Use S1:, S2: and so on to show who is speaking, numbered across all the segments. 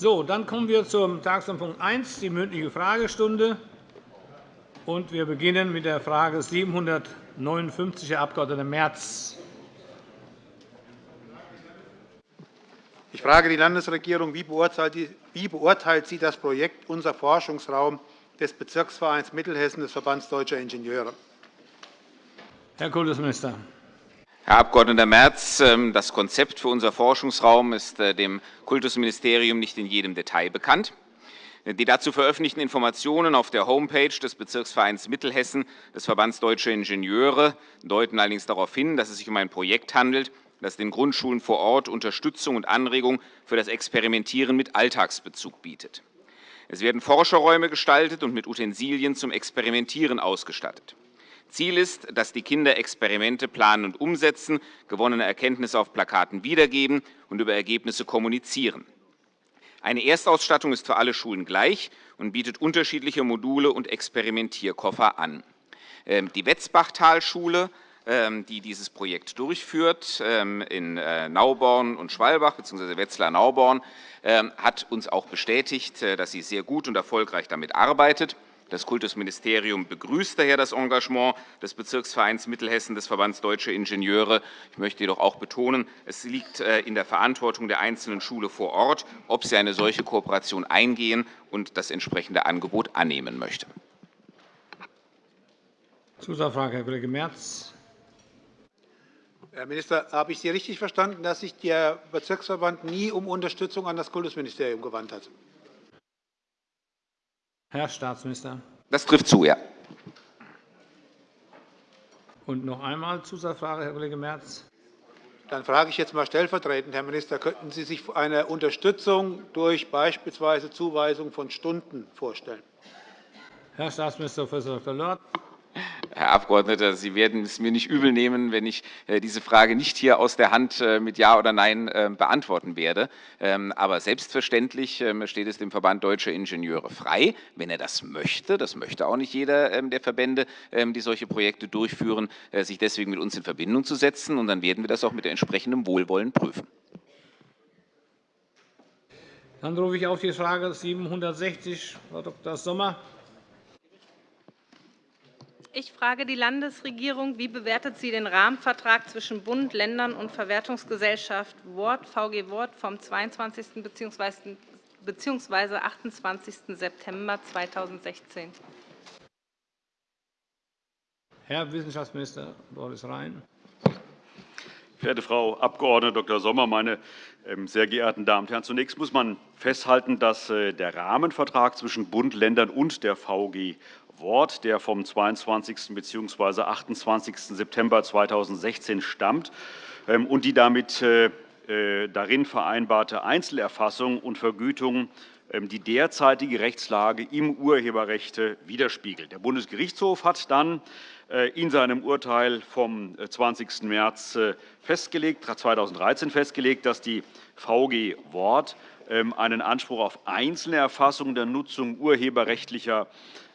S1: So, dann kommen wir zum Tagesordnungspunkt 1, die mündliche Fragestunde. Und wir beginnen mit der Frage 759, Herr Abg. Merz.
S2: Ich frage die Landesregierung, wie beurteilt sie das Projekt Unser Forschungsraum des Bezirksvereins Mittelhessen des Verbands Deutscher Ingenieure?
S1: Herr Kultusminister.
S3: Herr Abg. Merz, ähm, das Konzept für unser Forschungsraum ist äh, dem Kultusministerium nicht in jedem Detail bekannt. Die dazu veröffentlichten Informationen auf der Homepage des Bezirksvereins Mittelhessen des Verbands Deutscher Ingenieure deuten allerdings darauf hin, dass es sich um ein Projekt handelt, das den Grundschulen vor Ort Unterstützung und Anregung für das Experimentieren mit Alltagsbezug bietet. Es werden Forscherräume gestaltet und mit Utensilien zum Experimentieren ausgestattet. Ziel ist, dass die Kinder Experimente planen und umsetzen, gewonnene Erkenntnisse auf Plakaten wiedergeben und über Ergebnisse kommunizieren. Eine Erstausstattung ist für alle Schulen gleich und bietet unterschiedliche Module und Experimentierkoffer an. Ähm, die Wetzbachtalschule ähm, die dieses Projekt durchführt, ähm, in äh, Nauborn und Schwalbach bzw. Wetzlar-Nauborn, hat uns auch bestätigt, äh, dass sie sehr gut und erfolgreich damit arbeitet. Das Kultusministerium begrüßt daher das Engagement des Bezirksvereins Mittelhessen des Verbands Deutsche Ingenieure. Ich möchte jedoch auch betonen, es liegt äh, in der Verantwortung der einzelnen Schule vor Ort, ob sie eine solche Kooperation eingehen und das entsprechende Angebot annehmen möchte.
S1: Zusatzfrage, Herr Kollege Merz.
S2: Herr Minister, habe ich Sie richtig verstanden, dass sich der Bezirksverband nie um Unterstützung an das Kultusministerium gewandt hat?
S1: Herr Staatsminister.
S3: Das trifft zu, ja.
S1: Und noch einmal Zusatzfrage, Herr Kollege Merz.
S2: Dann frage ich jetzt einmal stellvertretend, Herr Minister, könnten Sie sich eine Unterstützung durch beispielsweise Zuweisung von Stunden vorstellen?
S1: Herr Staatsminister Prof. Dr. Lorz.
S3: Herr Abgeordneter, Sie werden es mir nicht übel nehmen, wenn ich äh, diese Frage nicht hier aus der Hand äh, mit Ja oder Nein äh, beantworten werde. Ähm, aber selbstverständlich ähm, steht es dem Verband Deutscher Ingenieure frei, wenn er das möchte, das möchte auch nicht jeder ähm, der Verbände, die solche Projekte durchführen, sich deswegen mit uns in Verbindung zu setzen. Und dann werden wir das auch mit entsprechendem Wohlwollen prüfen.
S1: Dann rufe ich auf die Frage 760, Frau Dr. Sommer.
S4: Ich frage die Landesregierung, wie bewertet sie den Rahmenvertrag zwischen Bund, Ländern und Verwertungsgesellschaft Wort, VG Wort vom 22. bzw. 28. September 2016?
S1: Herr Wissenschaftsminister Boris Rhein.
S5: Verehrte Frau Abg. Dr. Sommer, meine ähm, sehr geehrten Damen und Herren! Zunächst muss man festhalten, dass äh, der Rahmenvertrag zwischen Bund, Ländern und der VG Wort, der vom 22. bzw. 28. September 2016 stammt, ähm, und die damit äh, äh, darin vereinbarte Einzelerfassung und Vergütung ähm, die derzeitige Rechtslage im Urheberrecht widerspiegelt. Der Bundesgerichtshof hat dann äh, in seinem Urteil vom 20. März 2013 festgelegt, dass die VG Wort ähm, einen Anspruch auf einzelne Erfassung der Nutzung urheberrechtlicher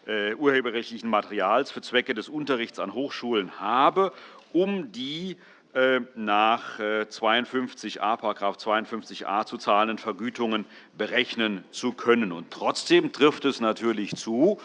S5: urheberrechtlichen Materials für Zwecke des Unterrichts an Hochschulen habe, um die äh, nach 52a, § 52a zu zahlenden Vergütungen berechnen zu können. Und trotzdem trifft es natürlich zu,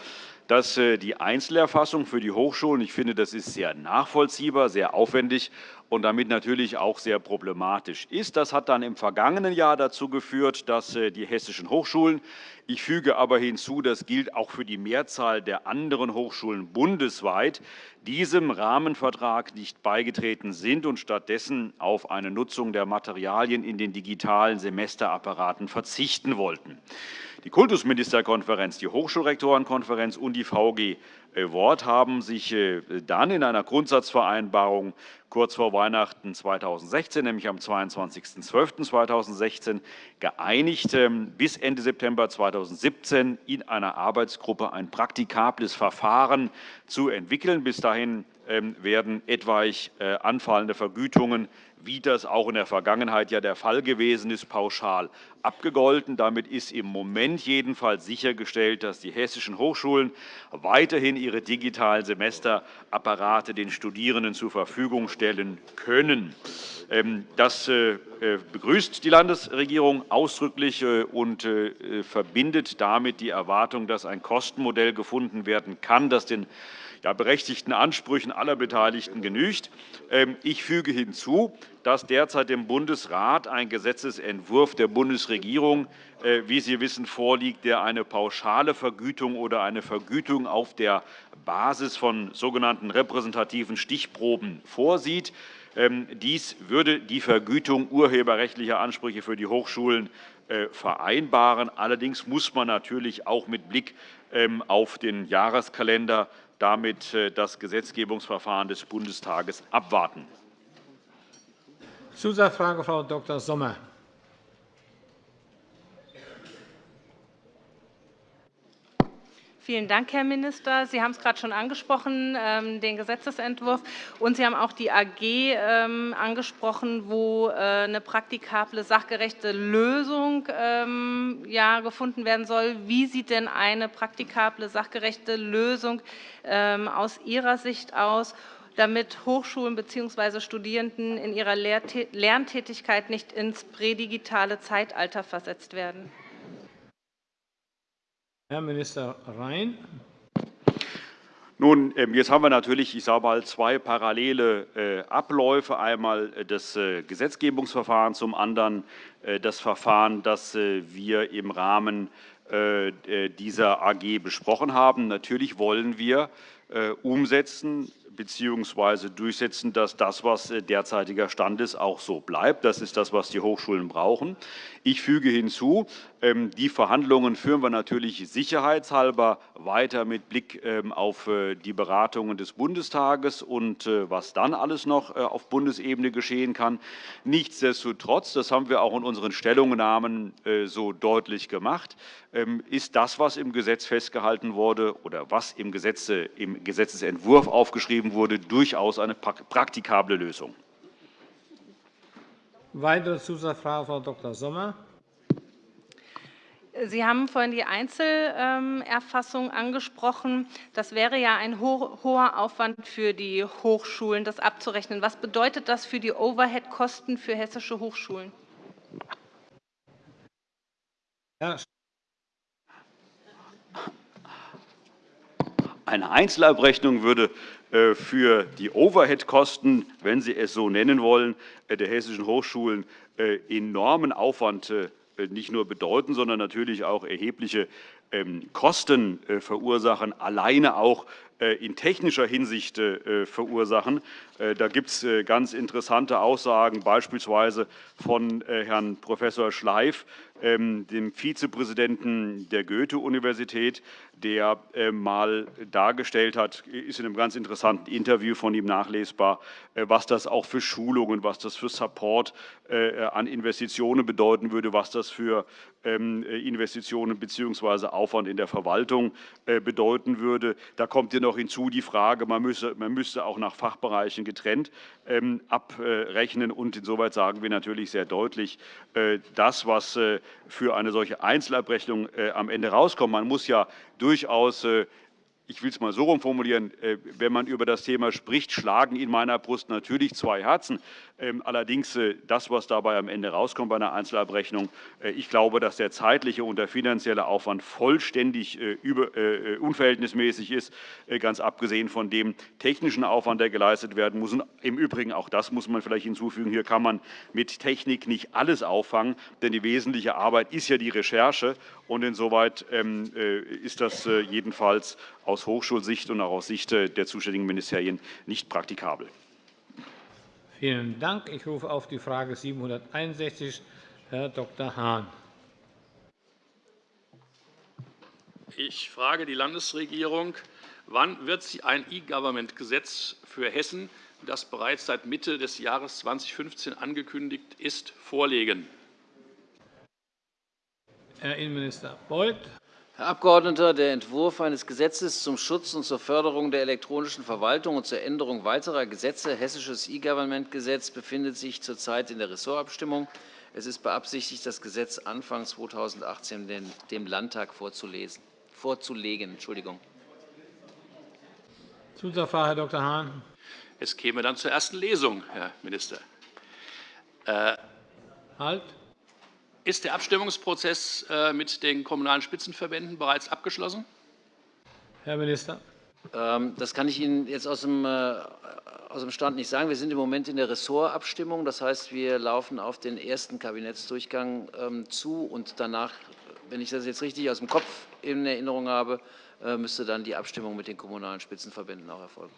S5: dass äh, die Einzelerfassung für die Hochschulen, ich finde, das ist sehr nachvollziehbar, sehr aufwendig und damit natürlich auch sehr problematisch ist. Das hat dann im vergangenen Jahr dazu geführt, dass äh, die hessischen Hochschulen ich füge aber hinzu, das gilt auch für die Mehrzahl der anderen Hochschulen bundesweit, diesem Rahmenvertrag nicht beigetreten sind und stattdessen auf eine Nutzung der Materialien in den digitalen Semesterapparaten verzichten wollten. Die Kultusministerkonferenz, die Hochschulrektorenkonferenz und die VG Wort haben sich äh, dann in einer Grundsatzvereinbarung kurz vor Weihnachten 2016, nämlich am 22.12.2016, geeinigt, ähm, bis Ende September 2017 in einer Arbeitsgruppe ein praktikables Verfahren zu entwickeln. Bis dahin ähm, werden etwaig äh, anfallende Vergütungen wie das auch in der Vergangenheit ja der Fall gewesen ist, pauschal abgegolten. Damit ist im Moment jedenfalls sichergestellt, dass die hessischen Hochschulen weiterhin ihre digitalen Semesterapparate den Studierenden zur Verfügung stellen können. Ähm, das äh, äh, begrüßt die Landesregierung ausdrücklich äh, und verbindet damit die Erwartung, dass ein Kostenmodell gefunden werden kann, das den berechtigten Ansprüchen aller Beteiligten genügt. Ähm, ich füge hinzu, dass derzeit dem Bundesrat ein Gesetzentwurf der Bundesregierung, äh, wie Sie wissen, vorliegt, der eine pauschale Vergütung oder eine Vergütung auf der Basis von sogenannten repräsentativen Stichproben vorsieht. Ähm, dies würde die Vergütung urheberrechtlicher Ansprüche für die Hochschulen äh, vereinbaren. Allerdings muss man natürlich auch mit Blick ähm, auf den Jahreskalender damit äh, das Gesetzgebungsverfahren des Bundestages abwarten.
S1: Zusatzfrage, Frau Dr. Sommer.
S4: Vielen Dank, Herr Minister. Sie haben es gerade schon angesprochen, ähm, den Gesetzentwurf. Und Sie haben auch die AG ähm, angesprochen, wo äh, eine praktikable, sachgerechte Lösung ähm, gefunden werden soll. Wie sieht denn eine praktikable, sachgerechte Lösung aus Ihrer Sicht aus? damit Hochschulen bzw. Studierenden in ihrer Lerntätigkeit nicht ins prädigitale Zeitalter versetzt werden.
S1: Herr Minister Rhein.
S5: Nun, ähm, jetzt haben wir natürlich, ich sage mal, zwei parallele äh, Abläufe. Einmal äh, das äh, Gesetzgebungsverfahren, zum anderen das Verfahren, das wir im Rahmen dieser AG besprochen haben. Natürlich wollen wir umsetzen, bzw. durchsetzen, dass das, was äh, derzeitiger Stand ist, auch so bleibt. Das ist das, was die Hochschulen brauchen. Ich füge hinzu, ähm, die Verhandlungen führen wir natürlich sicherheitshalber weiter mit Blick ähm, auf äh, die Beratungen des Bundestages und äh, was dann alles noch auf Bundesebene geschehen kann. Nichtsdestotrotz, das haben wir auch in unseren Stellungnahmen so deutlich gemacht, ist das, was im Gesetz festgehalten wurde oder was im, Gesetze, im Gesetzentwurf aufgeschrieben wurde, durchaus eine praktikable Lösung.
S1: Weitere Zusatzfrage, Frau Dr. Sommer.
S4: Sie haben vorhin die Einzelerfassung angesprochen. Das wäre ja ein hoher Aufwand für die Hochschulen, das abzurechnen. Was bedeutet das für die Overhead-Kosten für hessische Hochschulen?
S5: Herr Eine Einzelabrechnung würde äh, für die Overhead-Kosten, wenn Sie es so nennen wollen, äh, der hessischen Hochschulen äh, enormen Aufwand nicht nur bedeuten, sondern natürlich auch erhebliche ähm, Kosten verursachen, alleine auch in technischer Hinsicht verursachen. Da gibt es ganz interessante Aussagen, beispielsweise von Herrn Prof. Schleif, ähm, dem Vizepräsidenten der Goethe-Universität, der äh, dargestellt hat, ist in einem ganz interessanten Interview von ihm nachlesbar, äh, was das auch für Schulungen, was das für Support äh, an Investitionen bedeuten würde, was das für ähm, Investitionen bzw. Aufwand in der Verwaltung bedeuten würde. Da kommt ja noch hinzu die Frage, man müsste, man müsste auch nach Fachbereichen getrennt ähm, abrechnen. Und insoweit sagen wir natürlich sehr deutlich, das, was für eine solche Einzelabrechnung am Ende rauskommt, man muss ja durchaus äh, ich will es mal so herum formulieren, äh, wenn man über das Thema spricht, schlagen in meiner Brust natürlich zwei Herzen. Ähm, allerdings äh, das, was dabei am Ende rauskommt bei einer Einzelabrechnung, äh, ich glaube, dass der zeitliche und der finanzielle Aufwand vollständig unverhältnismäßig ist, ganz abgesehen von dem technischen Aufwand, der geleistet werden muss. Und Im Übrigen, auch das muss man vielleicht hinzufügen, hier kann man mit Technik nicht alles auffangen, denn die wesentliche Arbeit ist ja die Recherche. Und insoweit ähm, ist das jedenfalls aus Hochschulsicht und auch aus Sicht der zuständigen Ministerien nicht praktikabel.
S1: Vielen Dank. Ich rufe auf die Frage 761 Herr Dr. Hahn.
S6: Ich frage die Landesregierung, wann wird sie ein E-Government-Gesetz für Hessen, das bereits seit Mitte des Jahres 2015 angekündigt ist, vorlegen?
S1: Herr Innenminister Beuth.
S7: Herr Abgeordneter, der Entwurf eines Gesetzes zum Schutz und zur Förderung der elektronischen Verwaltung und zur Änderung weiterer Gesetze, Hessisches E-Government-Gesetz, befindet sich zurzeit in der Ressortabstimmung. Es ist beabsichtigt, das Gesetz Anfang 2018 dem Landtag vorzulegen. Entschuldigung.
S1: Zusatzfrage, Herr Dr. Hahn.
S6: Es käme dann zur ersten Lesung, Herr Minister.
S1: Äh, halt.
S6: Ist der Abstimmungsprozess äh, mit den Kommunalen Spitzenverbänden bereits abgeschlossen?
S1: Herr Minister.
S7: Ähm, das kann ich Ihnen jetzt aus dem, äh, aus dem Stand nicht sagen. Wir sind im Moment in der Ressortabstimmung. Das heißt, wir laufen auf den ersten Kabinettsdurchgang ähm, zu. Und danach, wenn ich das jetzt richtig aus dem Kopf in Erinnerung habe, äh, müsste dann die Abstimmung mit den Kommunalen Spitzenverbänden auch erfolgen.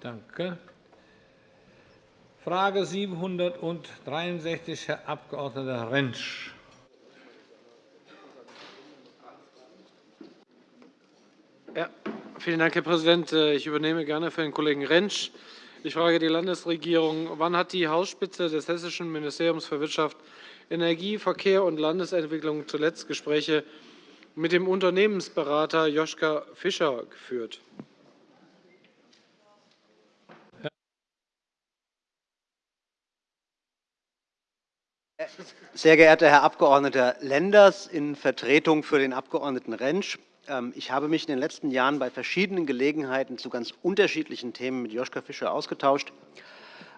S1: Danke. Frage 763, Herr Abg. Rentsch.
S8: Ja, vielen Dank, Herr Präsident. Ich übernehme gerne für den Kollegen Rentsch. Ich frage die Landesregierung, wann hat die Hausspitze des Hessischen Ministeriums für Wirtschaft, Energie, Verkehr und Landesentwicklung zuletzt Gespräche mit dem Unternehmensberater Joschka Fischer geführt?
S9: Sehr geehrter Herr Abg. Lenders, in Vertretung für den Abg. Rentsch. Ähm, ich habe mich in den letzten Jahren bei verschiedenen Gelegenheiten zu ganz unterschiedlichen Themen mit Joschka Fischer ausgetauscht.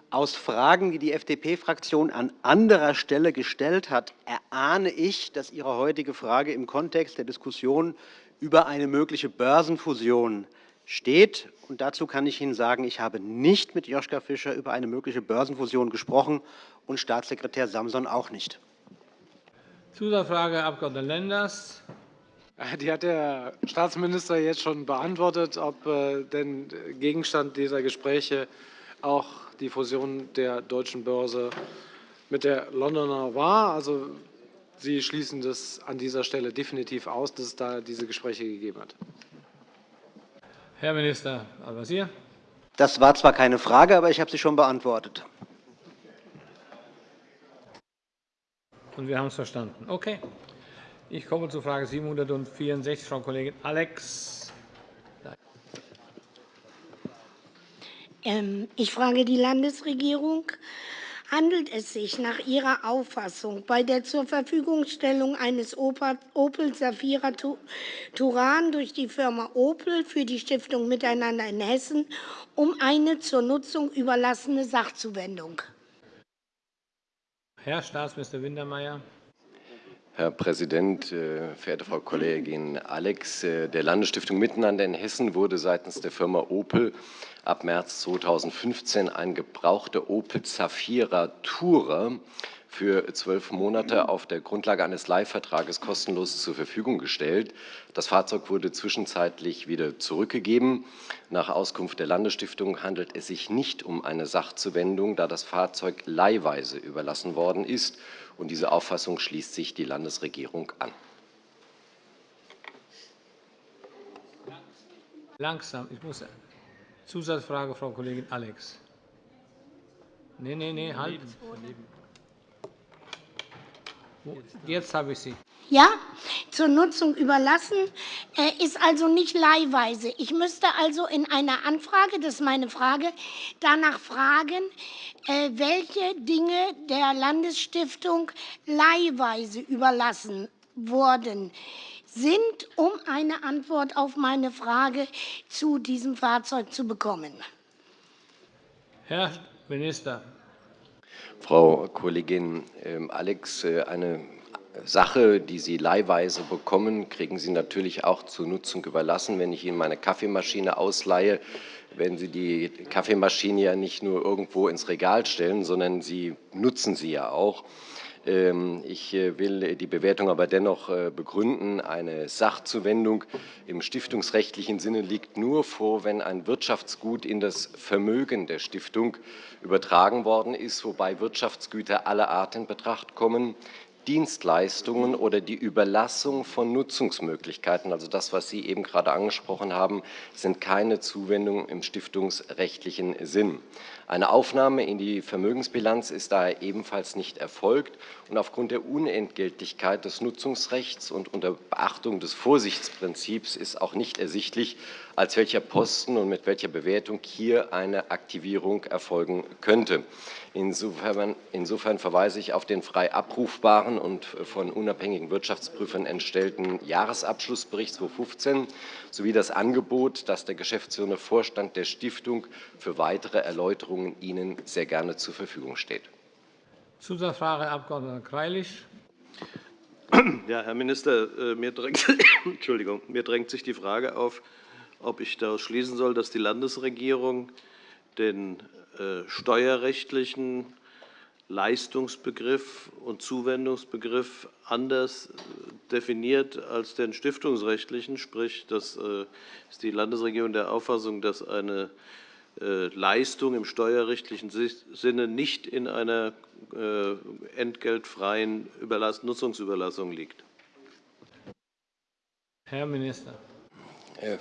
S9: Aus Fragen, die die FDP-Fraktion an anderer Stelle gestellt hat, erahne ich, dass Ihre heutige Frage im Kontext der Diskussion über eine mögliche Börsenfusion steht. Und dazu kann ich Ihnen sagen, ich habe nicht mit Joschka Fischer über eine mögliche Börsenfusion gesprochen und Staatssekretär Samson auch nicht.
S1: Zusatzfrage, Herr Abg. Lenders.
S8: Die hat der Staatsminister jetzt schon beantwortet, ob äh, denn Gegenstand dieser Gespräche auch die Fusion der deutschen Börse mit der Londoner war. Also, Sie schließen das an dieser Stelle definitiv aus, dass es da diese Gespräche gegeben hat.
S1: Herr Minister Al-Wazir.
S9: Das war zwar keine Frage, aber ich habe sie schon beantwortet.
S1: Und wir haben es verstanden. Okay. Ich komme zu Frage 764, Frau Kollegin Alex.
S10: Ähm, ich frage die Landesregierung. Handelt es sich nach Ihrer Auffassung bei der Zurverfügungstellung eines Opel Safira Turan durch die Firma Opel für die Stiftung Miteinander in Hessen um eine zur Nutzung überlassene Sachzuwendung?
S1: Herr Staatsminister Wintermeyer.
S11: Herr Präsident, äh, verehrte Frau Kollegin Alex! Äh, der Landesstiftung Miteinander in Hessen wurde seitens der Firma Opel ab März 2015 ein gebrauchter Opel Zafira Tourer für zwölf Monate auf der Grundlage eines Leihvertrages kostenlos zur Verfügung gestellt. Das Fahrzeug wurde zwischenzeitlich wieder zurückgegeben. Nach Auskunft der Landesstiftung handelt es sich nicht um eine Sachzuwendung, da das Fahrzeug leihweise überlassen worden ist. Und diese Auffassung schließt sich die Landesregierung an.
S1: Langsam, ich muss Zusatzfrage, Frau Kollegin Alex. Nein, nein, nein, halt. Jetzt habe ich Sie.
S10: Ja, zur Nutzung überlassen, äh, ist also nicht leihweise. Ich müsste also in einer Anfrage, das ist meine Frage, danach fragen, äh, welche Dinge der Landesstiftung leihweise überlassen wurden sind, um eine Antwort auf meine Frage zu diesem Fahrzeug zu bekommen.
S1: Herr Minister.
S11: Frau Kollegin ähm, Alex, äh, eine Sache, die Sie leihweise bekommen, kriegen Sie natürlich auch zur Nutzung überlassen. Wenn ich Ihnen meine Kaffeemaschine ausleihe, werden Sie die Kaffeemaschine ja nicht nur irgendwo ins Regal stellen, sondern Sie nutzen sie ja auch. Ähm, ich äh, will die Bewertung aber dennoch äh, begründen. Eine Sachzuwendung im stiftungsrechtlichen Sinne liegt nur vor, wenn ein Wirtschaftsgut in das Vermögen der Stiftung übertragen worden ist, wobei Wirtschaftsgüter aller Art in Betracht kommen. Dienstleistungen oder die Überlassung von Nutzungsmöglichkeiten, also das, was Sie eben gerade angesprochen haben, sind keine Zuwendungen im stiftungsrechtlichen Sinn. Eine Aufnahme in die Vermögensbilanz ist daher ebenfalls nicht erfolgt. Und aufgrund der Unentgeltlichkeit des Nutzungsrechts und unter Beachtung des Vorsichtsprinzips ist auch nicht ersichtlich, als welcher Posten und mit welcher Bewertung hier eine Aktivierung erfolgen könnte. Insofern, insofern, verweise ich auf den frei abrufbaren und von unabhängigen Wirtschaftsprüfern entstellten Jahresabschlussbericht 2015 sowie das Angebot, das der geschäftsführende Vorstand der Stiftung für weitere Erläuterungen Ihnen sehr gerne zur Verfügung steht.
S1: Zusatzfrage, Herr Abg. Greilich.
S12: Ja, Herr Minister, äh, mir drängt, Entschuldigung, mir drängt sich die Frage auf, ob ich daraus schließen soll, dass die Landesregierung den äh, steuerrechtlichen Leistungsbegriff und Zuwendungsbegriff anders äh, definiert als den stiftungsrechtlichen. Sprich, das äh, ist die Landesregierung der Auffassung, dass eine Leistung im steuerrechtlichen Sinne nicht in einer entgeltfreien Nutzungsüberlassung liegt.
S1: Herr Minister.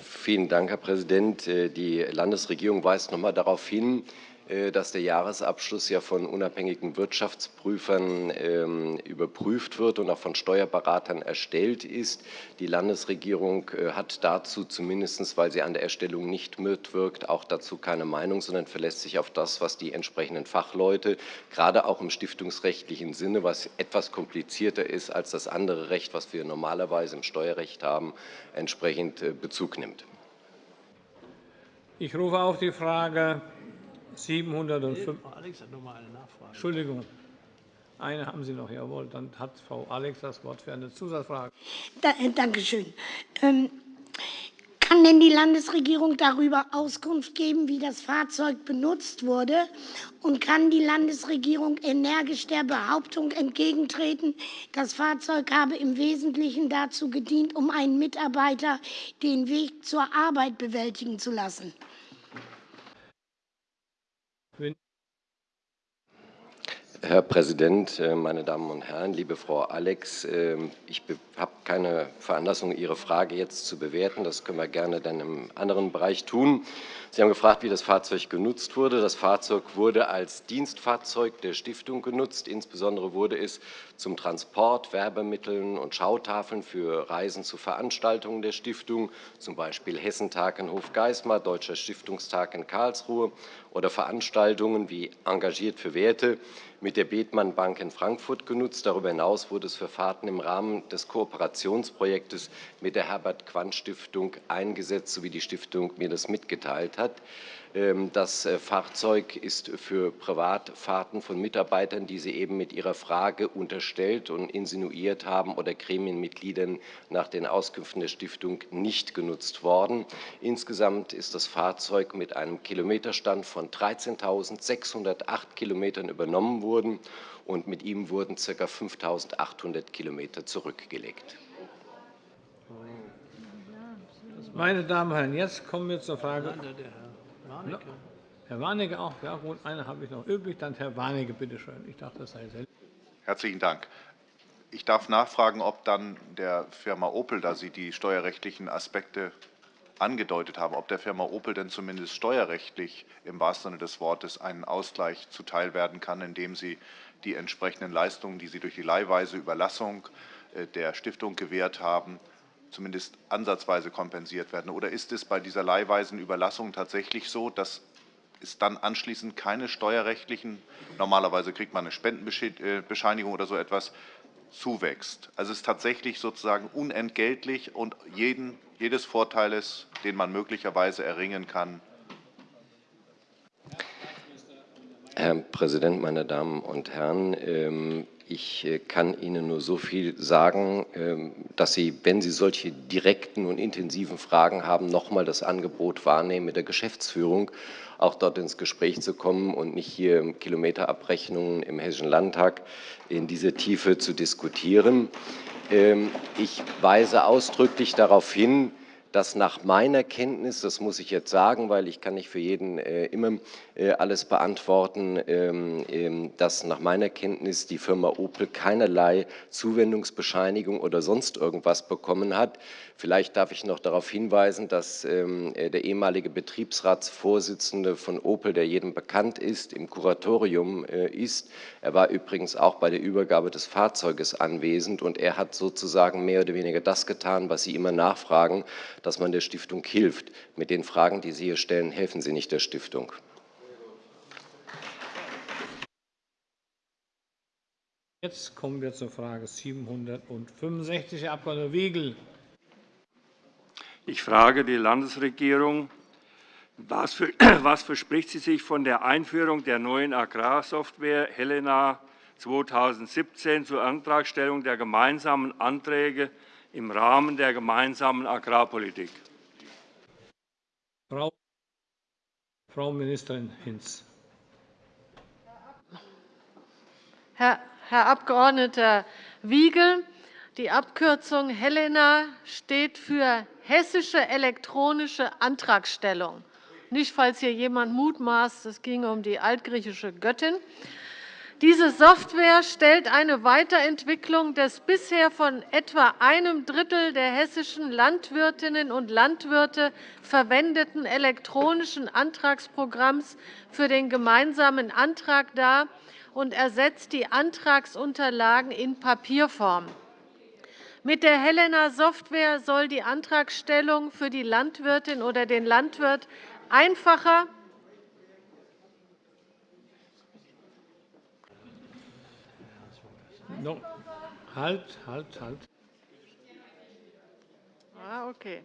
S11: Vielen Dank, Herr Präsident. Die Landesregierung weist noch einmal darauf hin, äh, dass der Jahresabschluss ja von unabhängigen Wirtschaftsprüfern ähm, überprüft wird und auch von Steuerberatern erstellt ist. Die Landesregierung äh, hat dazu zumindest, weil sie an der Erstellung nicht mitwirkt, auch dazu keine Meinung, sondern verlässt sich auf das, was die entsprechenden Fachleute, gerade auch im stiftungsrechtlichen Sinne, was etwas komplizierter ist als das andere Recht, was wir normalerweise im Steuerrecht haben, entsprechend äh, Bezug nimmt.
S1: Ich rufe auf die Frage 705. Frau Alex hat noch mal eine Nachfrage. Entschuldigung. Eine haben Sie noch, jawohl. Dann hat Frau Alex das Wort für eine Zusatzfrage.
S10: Da, äh, danke schön. Ähm, kann denn die Landesregierung darüber Auskunft geben, wie das Fahrzeug benutzt wurde? Und kann die Landesregierung energisch der Behauptung entgegentreten, das Fahrzeug habe im Wesentlichen dazu gedient, um einen Mitarbeiter den Weg zur Arbeit bewältigen zu lassen?
S11: Herr Präsident, äh, meine Damen und Herren, liebe Frau Alex, ähm, ich habe keine Veranlassung, Ihre Frage jetzt zu bewerten. Das können wir gerne dann im anderen Bereich tun. Sie haben gefragt, wie das Fahrzeug genutzt wurde. Das Fahrzeug wurde als Dienstfahrzeug der Stiftung genutzt. Insbesondere wurde es zum Transport, Werbemitteln und Schautafeln für Reisen zu Veranstaltungen der Stiftung, zum Beispiel Hessentag in Hofgeismar, Deutscher Stiftungstag in Karlsruhe oder Veranstaltungen wie Engagiert für Werte mit der Bethmann Bank in Frankfurt genutzt. Darüber hinaus wurde es für Fahrten im Rahmen des Kooperationsprojektes mit der Herbert-Quandt-Stiftung eingesetzt, so wie die Stiftung mir das mitgeteilt hat. Ähm, das äh, Fahrzeug ist für Privatfahrten von Mitarbeitern, die Sie eben mit Ihrer Frage unterstellt und insinuiert haben, oder Gremienmitgliedern nach den Auskünften der Stiftung nicht genutzt worden. Insgesamt ist das Fahrzeug mit einem Kilometerstand von 13.608 Kilometern übernommen worden und mit ihm wurden ca. 5.800 Kilometer zurückgelegt.
S1: Meine Damen und Herren, jetzt kommen wir zur Frage. Warnecke. Herr Warnecke auch. Ja, gut, eine habe ich noch übrig. Dann Herr Warnecke, bitte schön. Ich dachte, das sei selbst.
S13: Herzlichen Dank. Ich darf nachfragen, ob dann der Firma Opel, da Sie die steuerrechtlichen Aspekte angedeutet haben, ob der Firma Opel denn zumindest steuerrechtlich im wahrsten Sinne des Wortes einen Ausgleich zuteil werden kann, indem sie die entsprechenden Leistungen, die sie durch die leihweise Überlassung äh, der Stiftung gewährt haben, zumindest ansatzweise kompensiert werden? Oder ist es bei dieser leihweisen Überlassung tatsächlich so, dass es dann anschließend keine steuerrechtlichen, normalerweise kriegt man eine Spendenbescheinigung oder so etwas, zuwächst? Also es ist tatsächlich sozusagen unentgeltlich und jeden, jedes Vorteiles, den man möglicherweise erringen kann,
S11: Herr Präsident, meine Damen und Herren! Ähm, ich äh, kann Ihnen nur so viel sagen, ähm, dass Sie, wenn Sie solche direkten und intensiven Fragen haben, noch einmal das Angebot wahrnehmen, mit der Geschäftsführung auch dort ins Gespräch zu kommen und nicht hier Kilometerabrechnungen im Hessischen Landtag in dieser Tiefe zu diskutieren. Ähm, ich weise ausdrücklich darauf hin, dass nach meiner Kenntnis, das muss ich jetzt sagen, weil ich kann nicht für jeden äh, immer äh, alles beantworten, ähm, ähm, dass nach meiner Kenntnis die Firma Opel keinerlei Zuwendungsbescheinigung oder sonst irgendwas bekommen hat. Vielleicht darf ich noch darauf hinweisen, dass ähm, äh, der ehemalige Betriebsratsvorsitzende von Opel, der jedem bekannt ist, im Kuratorium ist. Er war übrigens auch bei der Übergabe des Fahrzeuges anwesend und er hat sozusagen mehr oder weniger das getan, was Sie immer nachfragen, dass man der Stiftung hilft. Mit den Fragen, die Sie hier stellen, helfen Sie nicht der Stiftung.
S1: Jetzt kommen wir zur Frage 765, Herr Abg. Wiegel.
S14: Ich frage die Landesregierung, was, für, was verspricht sie sich von der Einführung der neuen Agrarsoftware Helena 2017 zur Antragstellung der gemeinsamen Anträge im Rahmen der gemeinsamen Agrarpolitik.
S1: Frau, Frau Ministerin Hinz.
S15: Herr, Herr Abg. Wiegel, die Abkürzung Helena steht für Hessische elektronische Antragstellung. Nicht, falls hier jemand mutmaßt, es ginge um die altgriechische Göttin. Diese Software stellt eine Weiterentwicklung des bisher von etwa einem Drittel der hessischen Landwirtinnen und Landwirte verwendeten elektronischen Antragsprogramms für den gemeinsamen Antrag dar und ersetzt die Antragsunterlagen in Papierform. Mit der Helena-Software soll die Antragstellung für die Landwirtin oder den Landwirt einfacher
S1: No. Halt, halt, halt.
S15: Ah, okay.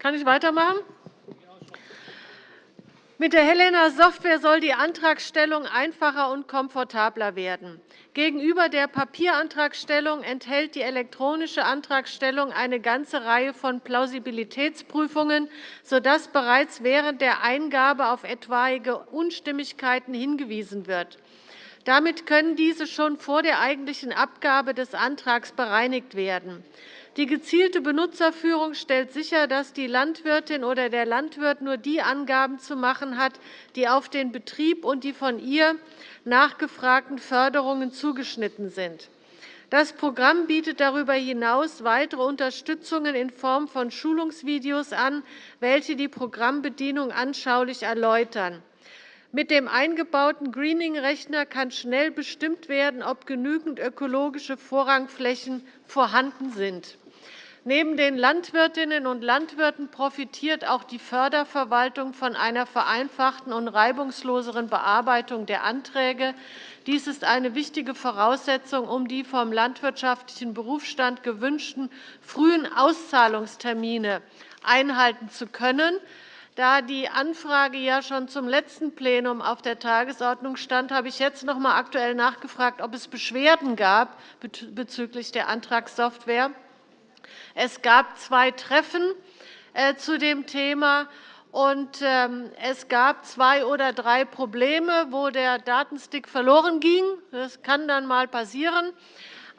S15: Kann ich weitermachen? Mit der Helena-Software soll die Antragstellung einfacher und komfortabler werden. Gegenüber der Papierantragstellung enthält die elektronische Antragstellung eine ganze Reihe von Plausibilitätsprüfungen, sodass bereits während der Eingabe auf etwaige Unstimmigkeiten hingewiesen wird. Damit können diese schon vor der eigentlichen Abgabe des Antrags bereinigt werden. Die gezielte Benutzerführung stellt sicher, dass die Landwirtin oder der Landwirt nur die Angaben zu machen hat, die auf den Betrieb und die von ihr nachgefragten Förderungen zugeschnitten sind. Das Programm bietet darüber hinaus weitere Unterstützungen in Form von Schulungsvideos an, welche die Programmbedienung anschaulich erläutern. Mit dem eingebauten Greening-Rechner kann schnell bestimmt werden, ob genügend ökologische Vorrangflächen vorhanden sind. Neben den Landwirtinnen und Landwirten profitiert auch die Förderverwaltung von einer vereinfachten und reibungsloseren Bearbeitung der Anträge. Dies ist eine wichtige Voraussetzung, um die vom landwirtschaftlichen Berufsstand gewünschten frühen Auszahlungstermine einhalten zu können. Da die Anfrage ja schon zum letzten Plenum auf der Tagesordnung stand, habe ich jetzt noch einmal aktuell nachgefragt, ob es Beschwerden gab bezüglich der Antragssoftware. Es gab zwei Treffen äh, zu dem Thema. Und ähm, es gab zwei oder drei Probleme, wo der Datenstick verloren ging. Das kann dann einmal passieren.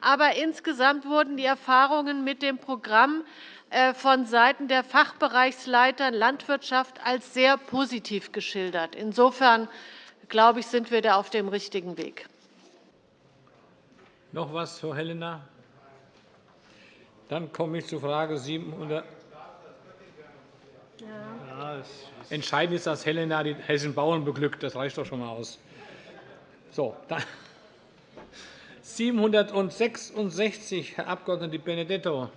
S15: Aber insgesamt wurden die Erfahrungen mit dem Programm äh, von Seiten der Fachbereichsleiter Landwirtschaft als sehr positiv geschildert. Insofern glaube ich, sind wir da auf dem richtigen Weg.
S1: Noch etwas, Frau Helena? Dann komme ich zu Frage 700. Ja. Entscheidend ist, dass Helena die hessischen Bauern beglückt. Das reicht doch schon einmal aus. So, dann 766, Herr Abg. Benedetto.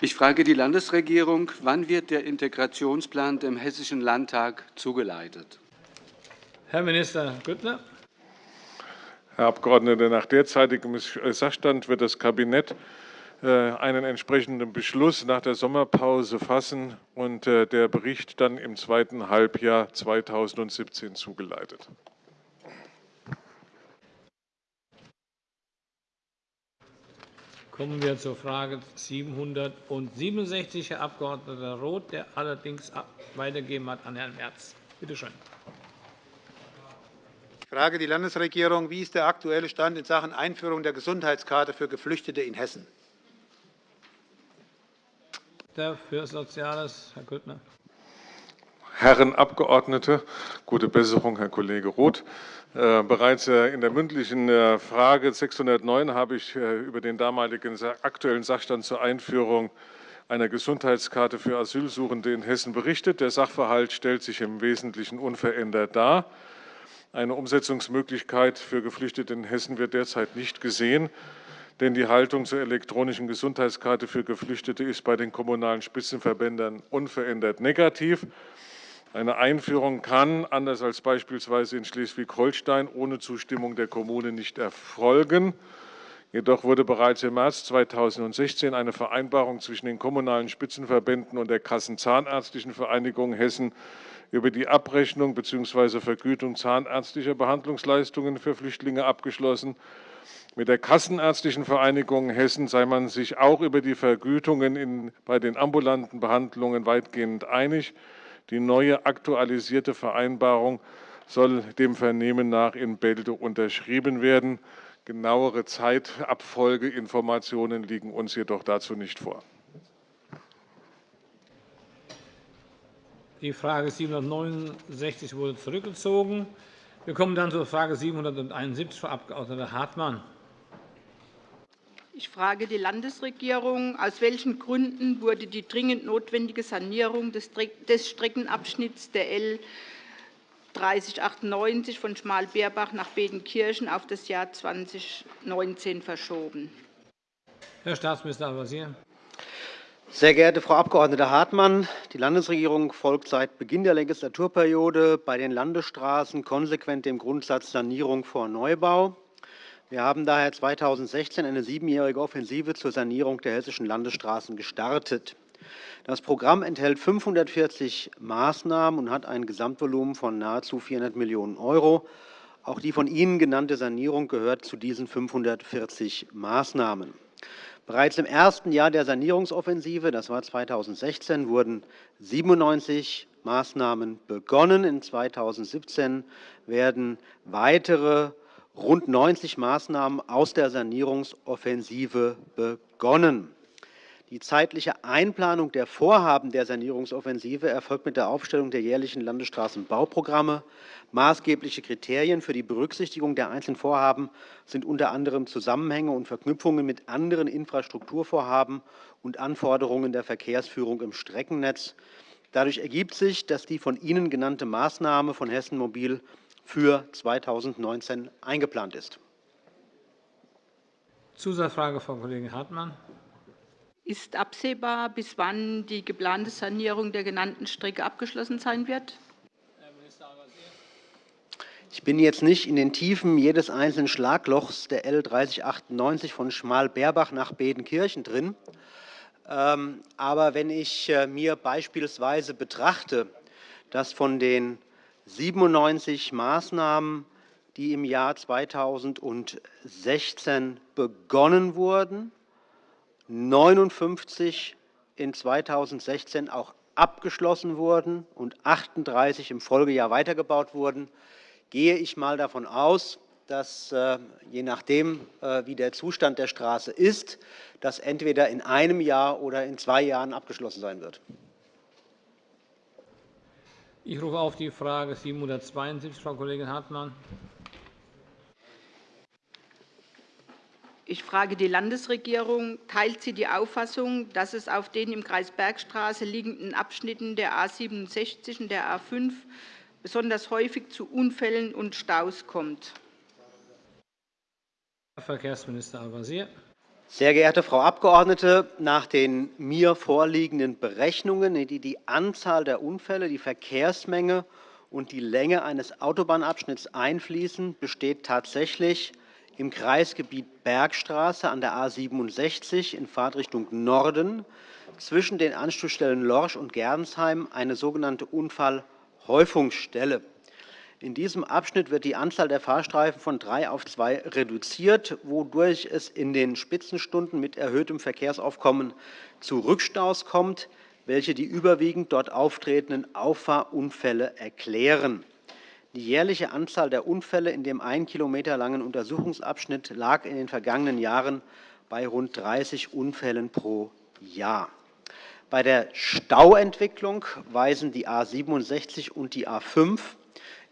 S16: Ich frage die Landesregierung, wann wird der Integrationsplan dem Hessischen Landtag zugeleitet?
S1: Herr Minister Grüttner.
S17: Herr Abgeordneter, nach derzeitigem Sachstand wird das Kabinett äh, einen entsprechenden Beschluss nach der Sommerpause fassen und äh, der Bericht dann im zweiten Halbjahr 2017 zugeleitet.
S1: Kommen wir zur Frage 767, Herr Abg. Roth, der allerdings weitergegeben hat an Herrn Merz. Bitte schön.
S2: Ich frage die Landesregierung, wie ist der aktuelle Stand in Sachen Einführung der Gesundheitskarte für Geflüchtete in Hessen?
S1: Für Soziales, Herr Grüttner.
S17: Herren Abgeordnete, gute Besserung, Herr Kollege Roth. Äh, bereits äh, in der mündlichen äh, Frage 609 habe ich über den damaligen aktuellen Sachstand zur Einführung einer Gesundheitskarte für Asylsuchende in Hessen berichtet. Der Sachverhalt stellt sich im Wesentlichen unverändert dar. Eine Umsetzungsmöglichkeit für Geflüchtete in Hessen wird derzeit nicht gesehen, denn die Haltung zur elektronischen Gesundheitskarte für Geflüchtete ist bei den kommunalen Spitzenverbänden unverändert negativ. Eine Einführung kann, anders als beispielsweise in Schleswig-Holstein, ohne Zustimmung der Kommune nicht erfolgen. Jedoch wurde bereits im März 2016 eine Vereinbarung zwischen den kommunalen Spitzenverbänden und der Kassenzahnärztlichen Vereinigung Hessen über die Abrechnung bzw. Vergütung zahnärztlicher Behandlungsleistungen für Flüchtlinge abgeschlossen. Mit der Kassenärztlichen Vereinigung Hessen sei man sich auch über die Vergütungen in, bei den ambulanten Behandlungen weitgehend einig. Die neue aktualisierte Vereinbarung soll dem Vernehmen nach in Bälde unterschrieben werden. Genauere Zeitabfolgeinformationen liegen uns jedoch dazu nicht vor.
S1: Die Frage 769 wurde zurückgezogen. Wir kommen dann zur Frage 771, Frau Abg. Hartmann.
S18: Ich frage die Landesregierung, aus welchen Gründen wurde die dringend notwendige Sanierung des Streckenabschnitts der L 3098 von Schmalbeerbach nach Bedenkirchen auf das Jahr 2019 verschoben.
S1: Herr Staatsminister Al-Wazir.
S9: Sehr geehrte Frau Abg. Hartmann, die Landesregierung folgt seit Beginn der Legislaturperiode bei den Landesstraßen konsequent dem Grundsatz Sanierung vor Neubau. Wir haben daher 2016 eine siebenjährige Offensive zur Sanierung der hessischen Landesstraßen gestartet. Das Programm enthält 540 Maßnahmen und hat ein Gesamtvolumen von nahezu 400 Millionen €. Auch die von Ihnen genannte Sanierung gehört zu diesen 540 Maßnahmen. Bereits im ersten Jahr der Sanierungsoffensive, das war 2016, wurden 97 Maßnahmen begonnen. In 2017 werden weitere rund 90 Maßnahmen aus der Sanierungsoffensive begonnen. Die zeitliche Einplanung der Vorhaben der Sanierungsoffensive erfolgt mit der Aufstellung der jährlichen Landesstraßenbauprogramme. Maßgebliche Kriterien für die Berücksichtigung der einzelnen Vorhaben sind unter anderem Zusammenhänge und Verknüpfungen mit anderen Infrastrukturvorhaben und Anforderungen der Verkehrsführung im Streckennetz. Dadurch ergibt sich, dass die von Ihnen genannte Maßnahme von Hessen Mobil für 2019 eingeplant ist.
S1: Zusatzfrage, Frau Kollegin Hartmann.
S18: Ist absehbar, bis wann die geplante Sanierung der genannten Strecke abgeschlossen sein wird?
S9: Ich bin jetzt nicht in den Tiefen jedes einzelnen Schlaglochs der L 3098 von Schmalberbach nach Bedenkirchen drin. Ähm, aber wenn ich äh, mir beispielsweise betrachte, dass von den 97 Maßnahmen, die im Jahr 2016 begonnen wurden, 59 in 2016 auch abgeschlossen wurden und 38 im Folgejahr weitergebaut wurden, gehe ich einmal davon aus, dass, äh, je nachdem, äh, wie der Zustand der Straße ist, das entweder in einem Jahr oder in zwei Jahren abgeschlossen sein wird.
S1: Ich rufe auf die Frage 772, Frau Kollegin Hartmann.
S18: Ich frage die Landesregierung. Teilt sie die Auffassung, dass es auf den im Kreis Bergstraße liegenden Abschnitten der A 67 und der A 5 besonders häufig zu Unfällen und Staus kommt?
S1: Herr Verkehrsminister Al-Wazir.
S9: Sehr geehrte Frau Abgeordnete, nach den mir vorliegenden Berechnungen, die die Anzahl der Unfälle, die Verkehrsmenge und die Länge eines Autobahnabschnitts einfließen, besteht tatsächlich im Kreisgebiet Bergstraße an der A 67 in Fahrtrichtung Norden zwischen den Anschlussstellen Lorsch und Gernsheim eine sogenannte Unfallhäufungsstelle. In diesem Abschnitt wird die Anzahl der Fahrstreifen von drei auf zwei reduziert, wodurch es in den Spitzenstunden mit erhöhtem Verkehrsaufkommen zu Rückstaus kommt, welche die überwiegend dort auftretenden Auffahrunfälle erklären. Die jährliche Anzahl der Unfälle in dem ein Kilometer langen Untersuchungsabschnitt lag in den vergangenen Jahren bei rund 30 Unfällen pro Jahr. Bei der Stauentwicklung weisen die A 67 und die A 5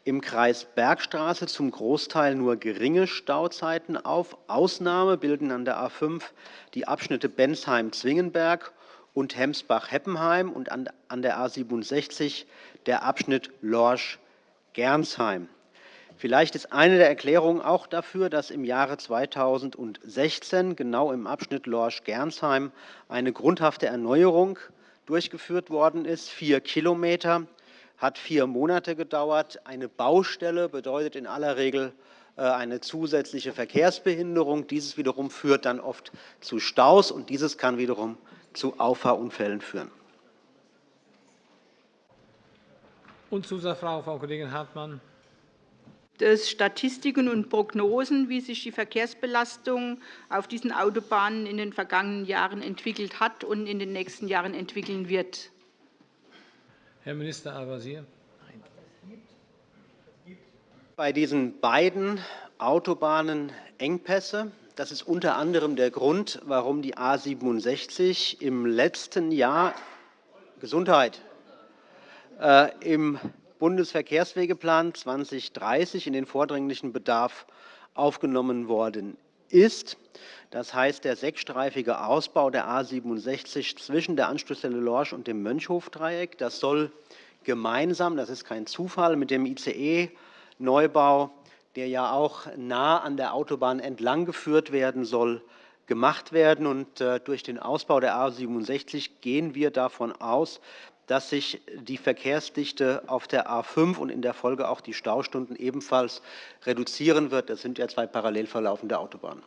S9: im Kreis Bergstraße zum Großteil nur geringe Stauzeiten auf. Ausnahme bilden an der A 5 die Abschnitte Bensheim-Zwingenberg und Hemsbach-Heppenheim und an der A 67 der Abschnitt Lorsch-Gernsheim. Vielleicht ist eine der Erklärungen auch dafür, dass im Jahre 2016 genau im Abschnitt Lorsch-Gernsheim eine grundhafte Erneuerung durchgeführt worden ist. Vier Kilometer hat vier Monate gedauert. Eine Baustelle bedeutet in aller Regel äh, eine zusätzliche Verkehrsbehinderung. Dieses wiederum führt dann oft zu Staus, und dieses kann wiederum zu Auffahrunfällen führen.
S1: Und Zusatzfrage, Frau Kollegin Hartmann
S18: des Statistiken und Prognosen, wie sich die Verkehrsbelastung auf diesen Autobahnen in den vergangenen Jahren entwickelt hat und in den nächsten Jahren entwickeln wird.
S1: Herr Minister Al-Wazir.
S9: Bei diesen beiden Autobahnen Engpässe. Das ist unter anderem der Grund, warum die A 67 im letzten Jahr Gesundheit im Bundesverkehrswegeplan 2030 in den vordringlichen Bedarf aufgenommen worden ist. Das heißt, der sechsstreifige Ausbau der A 67 zwischen der Anschlussstelle Lorsch und dem Mönchhofdreieck, das soll gemeinsam, das ist kein Zufall, mit dem ICE-Neubau, der ja auch nah an der Autobahn entlang geführt werden soll, gemacht werden. Und äh, durch den Ausbau der A 67 gehen wir davon aus, dass sich die Verkehrsdichte auf der A 5 und in der Folge auch die Staustunden ebenfalls reduzieren wird. Das sind ja zwei parallel verlaufende Autobahnen.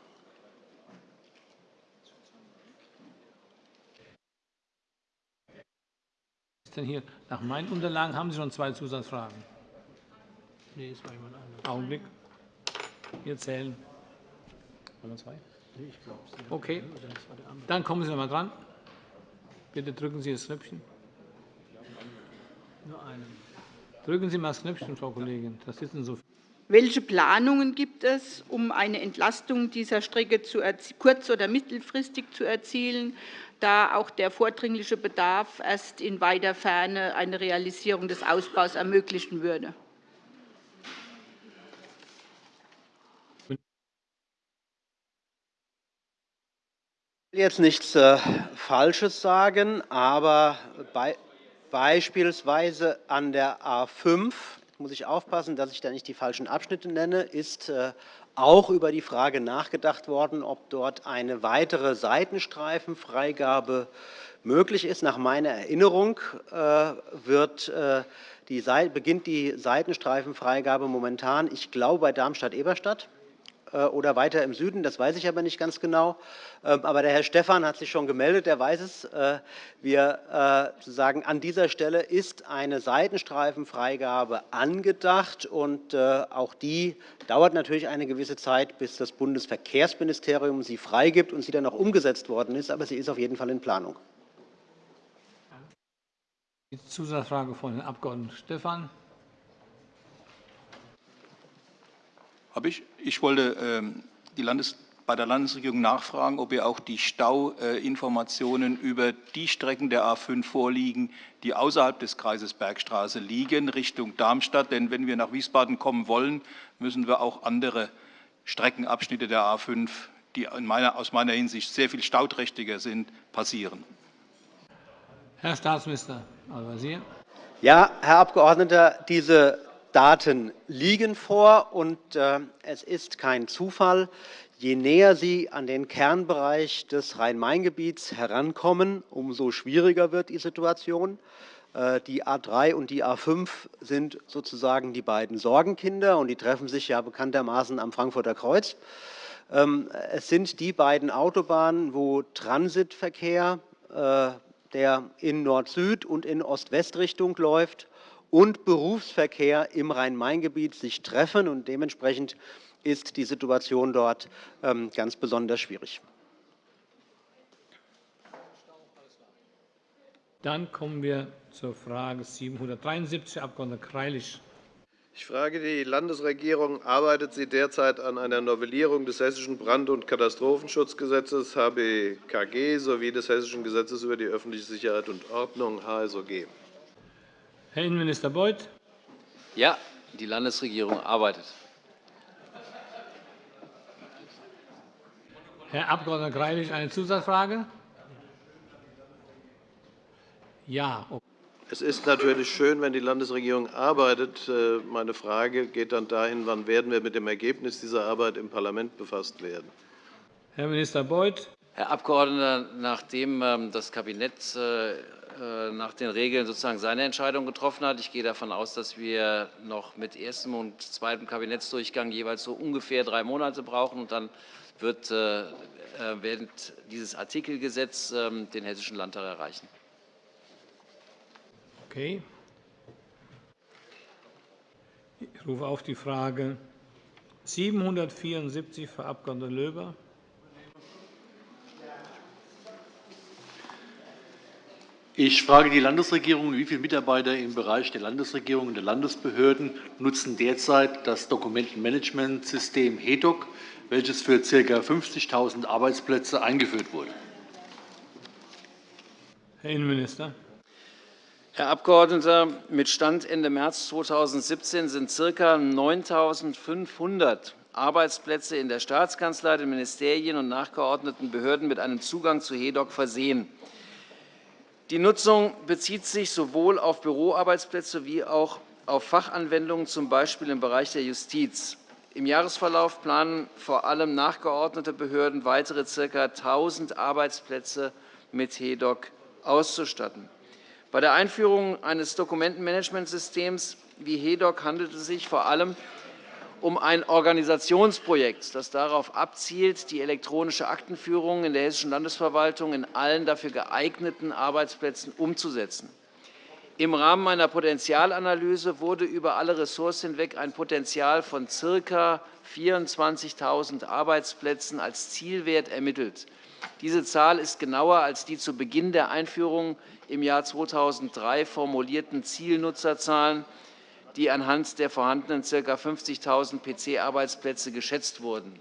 S1: denn hier? Nach meinen Unterlagen haben Sie schon zwei Zusatzfragen. Nee, es war jemand anderes. Augenblick. Wir zählen. Waren wir zwei? Nee, ich glaube Okay. Dann kommen Sie noch einmal dran. Bitte drücken Sie das Knöpfchen. Nur einen. Drücken Sie mal das Knöpfchen, Frau Kollegin. Das sitzen so
S18: welche Planungen gibt es, um eine Entlastung dieser Strecke kurz- oder mittelfristig zu erzielen, da auch der vordringliche Bedarf erst in weiter Ferne eine Realisierung des Ausbaus ermöglichen würde?
S9: Ich will jetzt nichts äh, Falsches sagen, aber bei beispielsweise an der A 5 muss ich aufpassen, dass ich da nicht die falschen Abschnitte nenne, ist äh, auch über die Frage nachgedacht worden, ob dort eine weitere Seitenstreifenfreigabe möglich ist. Nach meiner Erinnerung äh, wird äh, die, beginnt die Seitenstreifenfreigabe momentan, ich glaube, bei Darmstadt-Eberstadt. Äh, oder weiter im Süden, das weiß ich aber nicht ganz genau. Ähm, aber der Herr Stephan hat sich schon gemeldet, der weiß es. Äh, wir äh, sagen, an dieser Stelle ist eine Seitenstreifenfreigabe angedacht und auch die dauert natürlich eine gewisse Zeit, bis das Bundesverkehrsministerium sie freigibt und sie dann auch umgesetzt worden ist, aber sie ist auf jeden Fall in Planung.
S1: Die Zusatzfrage von Herrn Abg. Stephan.
S19: Ich, ich wollte ähm, die Landes bei der Landesregierung nachfragen, ob ihr auch die Stauinformationen über die Strecken der A 5 vorliegen, die außerhalb des Kreises Bergstraße liegen, Richtung Darmstadt. Denn wenn wir nach Wiesbaden kommen wollen, müssen wir auch andere Streckenabschnitte der A 5, die meiner, aus meiner Hinsicht sehr viel stauträchtiger sind, passieren.
S1: Herr Staatsminister Al-Wazir.
S9: Ja, Herr Abgeordneter, diese Daten liegen vor, und äh, es ist kein Zufall. Je näher Sie an den Kernbereich des Rhein-Main-Gebiets herankommen, umso schwieriger wird die Situation. Äh, die A 3 und die A 5 sind sozusagen die beiden Sorgenkinder, und die treffen sich ja bekanntermaßen am Frankfurter Kreuz. Ähm, es sind die beiden Autobahnen, wo Transitverkehr, äh, der in Nord-Süd- und in Ost-West-Richtung läuft, und Berufsverkehr im Rhein-Main-Gebiet sich treffen. Und dementsprechend ist die Situation dort ähm, ganz besonders schwierig.
S1: Dann kommen wir zur Frage 773, Herr Abg. Greilich.
S12: Ich frage die Landesregierung, arbeitet sie derzeit an einer Novellierung des Hessischen Brand- und Katastrophenschutzgesetzes HBKG sowie des Hessischen Gesetzes über die öffentliche Sicherheit und Ordnung HSOG?
S1: Herr Innenminister Beuth.
S7: Ja, die Landesregierung arbeitet.
S1: Herr Abg. Greilich, eine Zusatzfrage? Ja.
S12: Es ist natürlich schön, wenn die Landesregierung arbeitet. Äh, meine Frage geht dann dahin, wann werden wir mit dem Ergebnis dieser Arbeit im Parlament befasst werden.
S1: Herr Minister Beuth.
S7: Herr Abgeordneter, nachdem ähm, das Kabinett äh, nach den Regeln sozusagen seine Entscheidung getroffen hat, ich gehe davon aus, dass wir noch mit erstem und zweitem Kabinettsdurchgang jeweils so ungefähr drei Monate brauchen, und dann wird während dieses Artikelgesetz ähm, den Hessischen Landtag erreichen.
S1: Okay. Ich rufe auf die Frage 774, Frau Abg. Löber.
S20: Ich frage die Landesregierung, wie viele Mitarbeiter im Bereich der Landesregierung und der Landesbehörden nutzen derzeit das Dokumentenmanagementsystem HEDOC, welches für ca. 50.000 Arbeitsplätze eingeführt wurde.
S1: Herr Innenminister.
S7: Herr Abgeordneter, mit Stand Ende März 2017 sind ca. 9.500 Arbeitsplätze in der Staatskanzlei, den Ministerien und nachgeordneten Behörden mit einem Zugang zu HEDOC versehen. Die Nutzung bezieht sich sowohl auf Büroarbeitsplätze wie auch auf Fachanwendungen, z. B. im Bereich der Justiz. Im Jahresverlauf planen vor allem nachgeordnete Behörden weitere ca. 1.000 Arbeitsplätze mit HEDOC auszustatten. Bei der Einführung eines Dokumentenmanagementsystems wie HEDOC handelt es sich vor allem um ein Organisationsprojekt, das darauf abzielt, die elektronische Aktenführung in der Hessischen Landesverwaltung in allen dafür geeigneten Arbeitsplätzen umzusetzen. Im Rahmen einer Potenzialanalyse wurde über alle Ressorts hinweg ein Potenzial von ca. 24.000 Arbeitsplätzen als Zielwert ermittelt. Diese Zahl ist genauer als die zu Beginn der Einführung im Jahr 2003 formulierten Zielnutzerzahlen, die anhand der vorhandenen ca. 50.000 PC-Arbeitsplätze geschätzt wurden.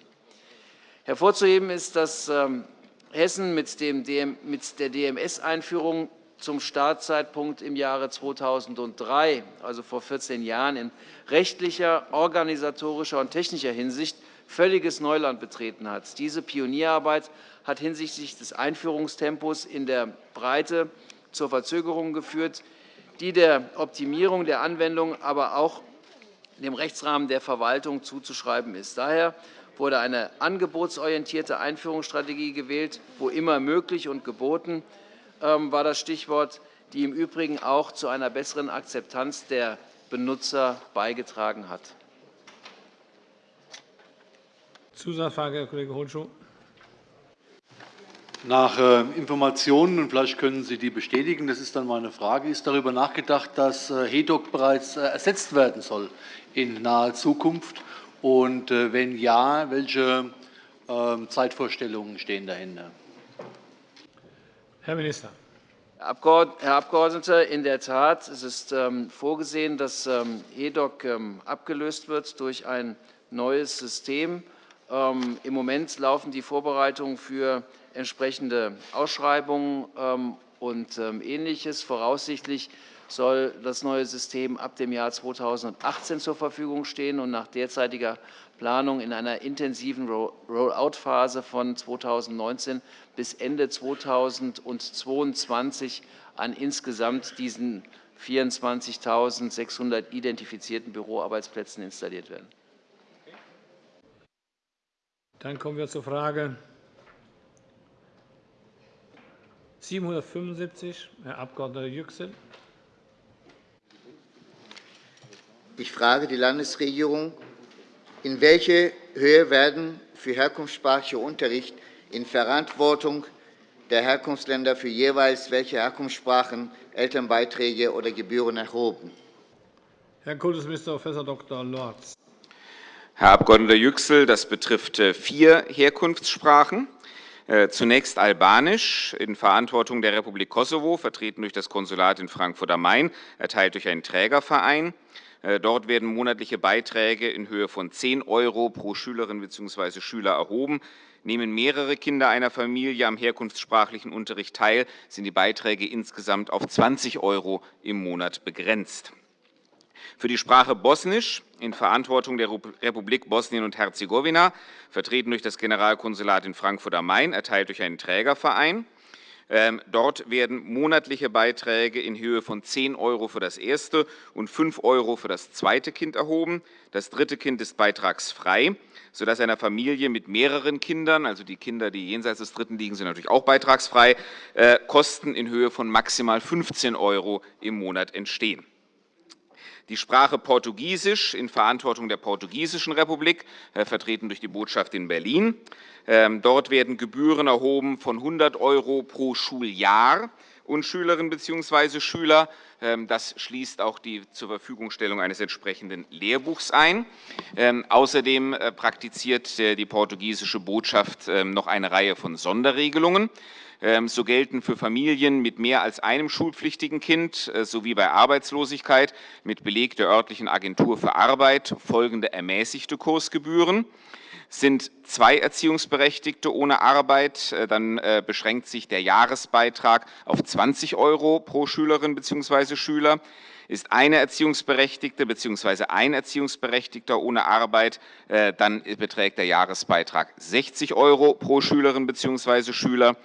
S7: Hervorzuheben ist, dass ähm, Hessen mit der DMS-Einführung zum Startzeitpunkt im Jahre 2003, also vor 14 Jahren, in rechtlicher, organisatorischer und technischer Hinsicht völliges Neuland betreten hat. Diese Pionierarbeit hat hinsichtlich des Einführungstempos in der Breite zur Verzögerung geführt, die der Optimierung der Anwendung, aber auch dem Rechtsrahmen der Verwaltung zuzuschreiben ist. Daher wurde eine angebotsorientierte Einführungsstrategie gewählt, wo immer möglich und geboten ähm, war das Stichwort, die im Übrigen auch zu einer besseren Akzeptanz der Benutzer beigetragen hat.
S1: Zusatzfrage, Herr Kollege Holschow.
S20: Nach äh, Informationen, und vielleicht können Sie die bestätigen, das ist dann meine Frage, ist darüber nachgedacht, dass äh, HEDOC bereits äh, ersetzt werden soll in naher Zukunft? Und wenn ja, welche ähm, Zeitvorstellungen stehen dahinter?
S1: Herr Minister.
S7: Herr Abgeordneter, in der Tat, es ist ähm, vorgesehen, dass HEDOC ähm, abgelöst wird durch ein neues System. Im Moment laufen die Vorbereitungen für entsprechende Ausschreibungen ähm, und ähm, Ähnliches. Voraussichtlich soll das neue System ab dem Jahr 2018 zur Verfügung stehen und nach derzeitiger Planung in einer intensiven Rollout-Phase von 2019 bis Ende 2022 an insgesamt diesen 24.600 identifizierten Büroarbeitsplätzen installiert werden.
S1: Dann kommen wir zur Frage 775, Herr Abg. Yüksel.
S21: Ich frage die Landesregierung, in welche Höhe werden für herkunftssprachlichen Unterricht in Verantwortung der Herkunftsländer für jeweils welche Herkunftssprachen Elternbeiträge oder Gebühren erhoben?
S1: Herr Kultusminister Prof. Dr. Lorz.
S3: Herr Abg. Yüksel, das betrifft äh, vier Herkunftssprachen. Äh, zunächst Albanisch in Verantwortung der Republik Kosovo, vertreten durch das Konsulat in Frankfurt am Main, erteilt durch einen Trägerverein. Äh, dort werden monatliche Beiträge in Höhe von 10 € pro Schülerin bzw. Schüler erhoben. Nehmen mehrere Kinder einer Familie am herkunftssprachlichen Unterricht teil, sind die Beiträge insgesamt auf 20 € im Monat begrenzt. Für die Sprache Bosnisch in Verantwortung der Republik Bosnien und Herzegowina, vertreten durch das Generalkonsulat in Frankfurt am Main, erteilt durch einen Trägerverein. Ähm, dort werden monatliche Beiträge in Höhe von 10 € für das erste und 5 € für das zweite Kind erhoben. Das dritte Kind ist beitragsfrei, sodass einer Familie mit mehreren Kindern, also die Kinder, die jenseits des dritten liegen, sind natürlich auch beitragsfrei, äh, Kosten in Höhe von maximal 15 € im Monat entstehen die Sprache Portugiesisch in Verantwortung der Portugiesischen Republik, äh, vertreten durch die Botschaft in Berlin. Ähm, dort werden Gebühren erhoben von 100 € pro Schuljahr und Schülerinnen bzw. Schüler. Ähm, das schließt auch die zur Verfügungstellung eines entsprechenden Lehrbuchs ein. Ähm, außerdem äh, praktiziert äh, die portugiesische Botschaft noch eine Reihe von Sonderregelungen. Ähm, so gelten für Familien mit mehr als einem schulpflichtigen Kind äh, sowie bei Arbeitslosigkeit mit Beleg der örtlichen Agentur für Arbeit folgende ermäßigte Kursgebühren. Sind zwei Erziehungsberechtigte ohne Arbeit, äh, dann äh, beschränkt sich der Jahresbeitrag auf 20 € pro Schülerin bzw. Schüler. Ist eine Erziehungsberechtigte bzw. ein Erziehungsberechtigter ohne Arbeit, dann beträgt der Jahresbeitrag 60 € pro Schülerin bzw. Schüler.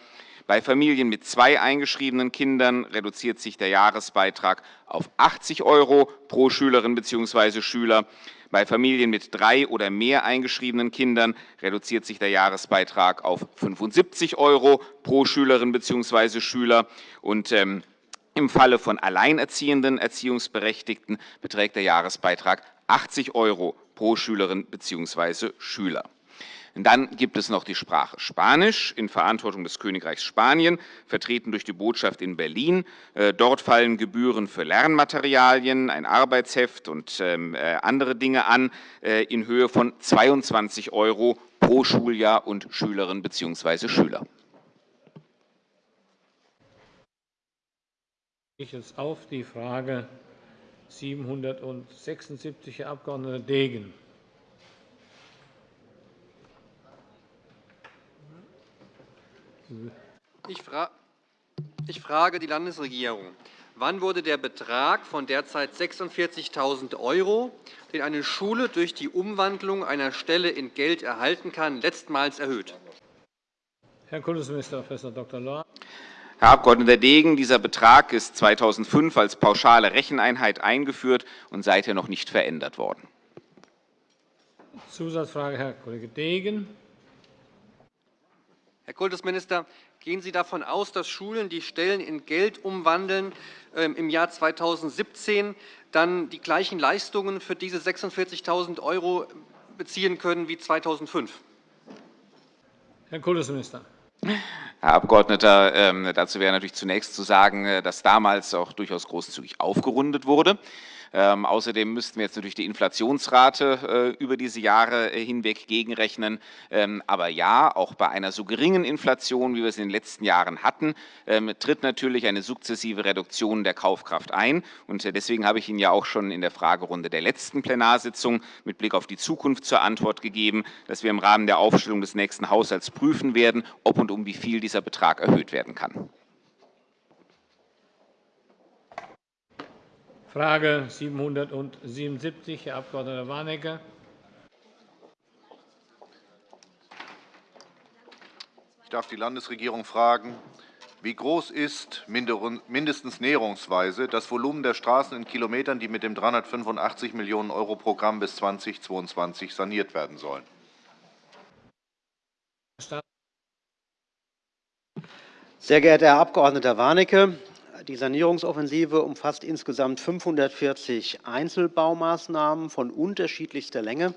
S3: Bei Familien mit zwei eingeschriebenen Kindern reduziert sich der Jahresbeitrag auf 80 € pro Schülerin bzw. Schüler. Bei Familien mit drei oder mehr eingeschriebenen Kindern reduziert sich der Jahresbeitrag auf 75 € pro Schülerin bzw. Schüler. Und, ähm, Im Falle von alleinerziehenden Erziehungsberechtigten beträgt der Jahresbeitrag 80 € pro Schülerin bzw. Schüler. Dann gibt es noch die Sprache Spanisch in Verantwortung des Königreichs Spanien, vertreten durch die Botschaft in Berlin. Äh, dort fallen Gebühren für Lernmaterialien, ein Arbeitsheft und ähm, äh, andere Dinge an, äh, in Höhe von 22 € pro Schuljahr und Schülerin bzw. Schüler.
S1: Ich jetzt auf die Frage 776, Herr Abg. Degen.
S22: Ich frage die Landesregierung. Wann wurde der Betrag von derzeit 46.000 €, den eine Schule durch die Umwandlung einer Stelle in Geld erhalten kann, letztmals erhöht?
S1: Herr Kultusminister Prof. Dr. Lohr.
S3: Herr Abg. Degen, dieser Betrag ist 2005 als pauschale Recheneinheit eingeführt und seither noch nicht verändert worden.
S1: Zusatzfrage, Herr Kollege Degen.
S22: Herr Kultusminister, gehen Sie davon aus, dass Schulen, die Stellen in Geld umwandeln, ähm, im Jahr 2017 dann die gleichen Leistungen für diese 46.000 € beziehen können wie 2005?
S1: Herr Kultusminister.
S3: Herr Abgeordneter, ähm, dazu wäre natürlich zunächst zu sagen, äh, dass damals auch durchaus großzügig aufgerundet wurde. Ähm, außerdem müssten wir jetzt natürlich die Inflationsrate äh, über diese Jahre äh, hinweg gegenrechnen. Ähm, aber ja, auch bei einer so geringen Inflation, wie wir es in den letzten Jahren hatten, ähm, tritt natürlich eine sukzessive Reduktion der Kaufkraft ein. Und äh, deswegen habe ich Ihnen ja auch schon in der Fragerunde der letzten Plenarsitzung mit Blick auf die Zukunft zur Antwort gegeben, dass wir im Rahmen der Aufstellung des nächsten Haushalts prüfen werden, ob und um wie viel dieser Betrag erhöht werden kann.
S1: Frage 777, Herr Abg. Warnecke.
S13: Ich darf die Landesregierung fragen, wie groß ist mindestens näherungsweise das Volumen der Straßen in Kilometern, die mit dem 385 Millionen € Programm bis 2022 saniert werden sollen?
S9: Sehr geehrter Herr Abg. Warnecke, die Sanierungsoffensive umfasst insgesamt 540 Einzelbaumaßnahmen von unterschiedlichster Länge,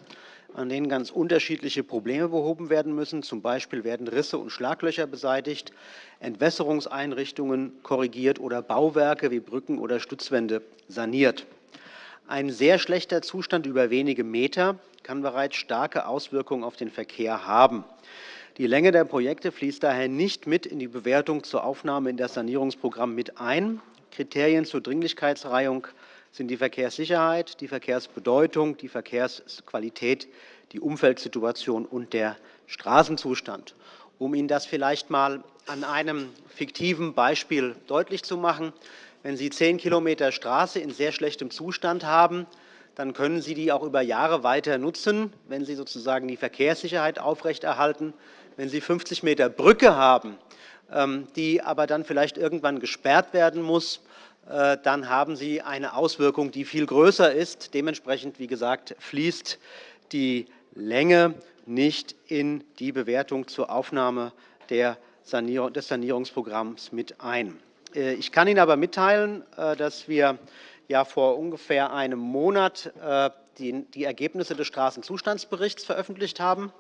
S9: an denen ganz unterschiedliche Probleme behoben werden müssen. Zum Beispiel werden Risse und Schlaglöcher beseitigt, Entwässerungseinrichtungen korrigiert oder Bauwerke wie Brücken oder Stützwände saniert. Ein sehr schlechter Zustand über wenige Meter kann bereits starke Auswirkungen auf den Verkehr haben. Die Länge der Projekte fließt daher nicht mit in die Bewertung zur Aufnahme in das Sanierungsprogramm mit ein. Kriterien zur Dringlichkeitsreihung sind die Verkehrssicherheit, die Verkehrsbedeutung, die Verkehrsqualität, die Umfeldsituation und der Straßenzustand. Um Ihnen das vielleicht einmal an einem fiktiven Beispiel deutlich zu machen. Wenn Sie 10 km Straße in sehr schlechtem Zustand haben, dann können Sie die auch über Jahre weiter nutzen, wenn Sie sozusagen die Verkehrssicherheit aufrechterhalten. Wenn Sie 50 m Brücke haben, ähm, die aber dann vielleicht irgendwann gesperrt werden muss, äh, dann haben Sie eine Auswirkung, die viel größer ist. Dementsprechend, wie gesagt, fließt die Länge nicht in die Bewertung zur Aufnahme des Sanierungsprogramms mit ein. Äh, ich kann Ihnen aber mitteilen, äh, dass wir ja vor ungefähr einem Monat die Ergebnisse des Straßenzustandsberichts veröffentlicht haben.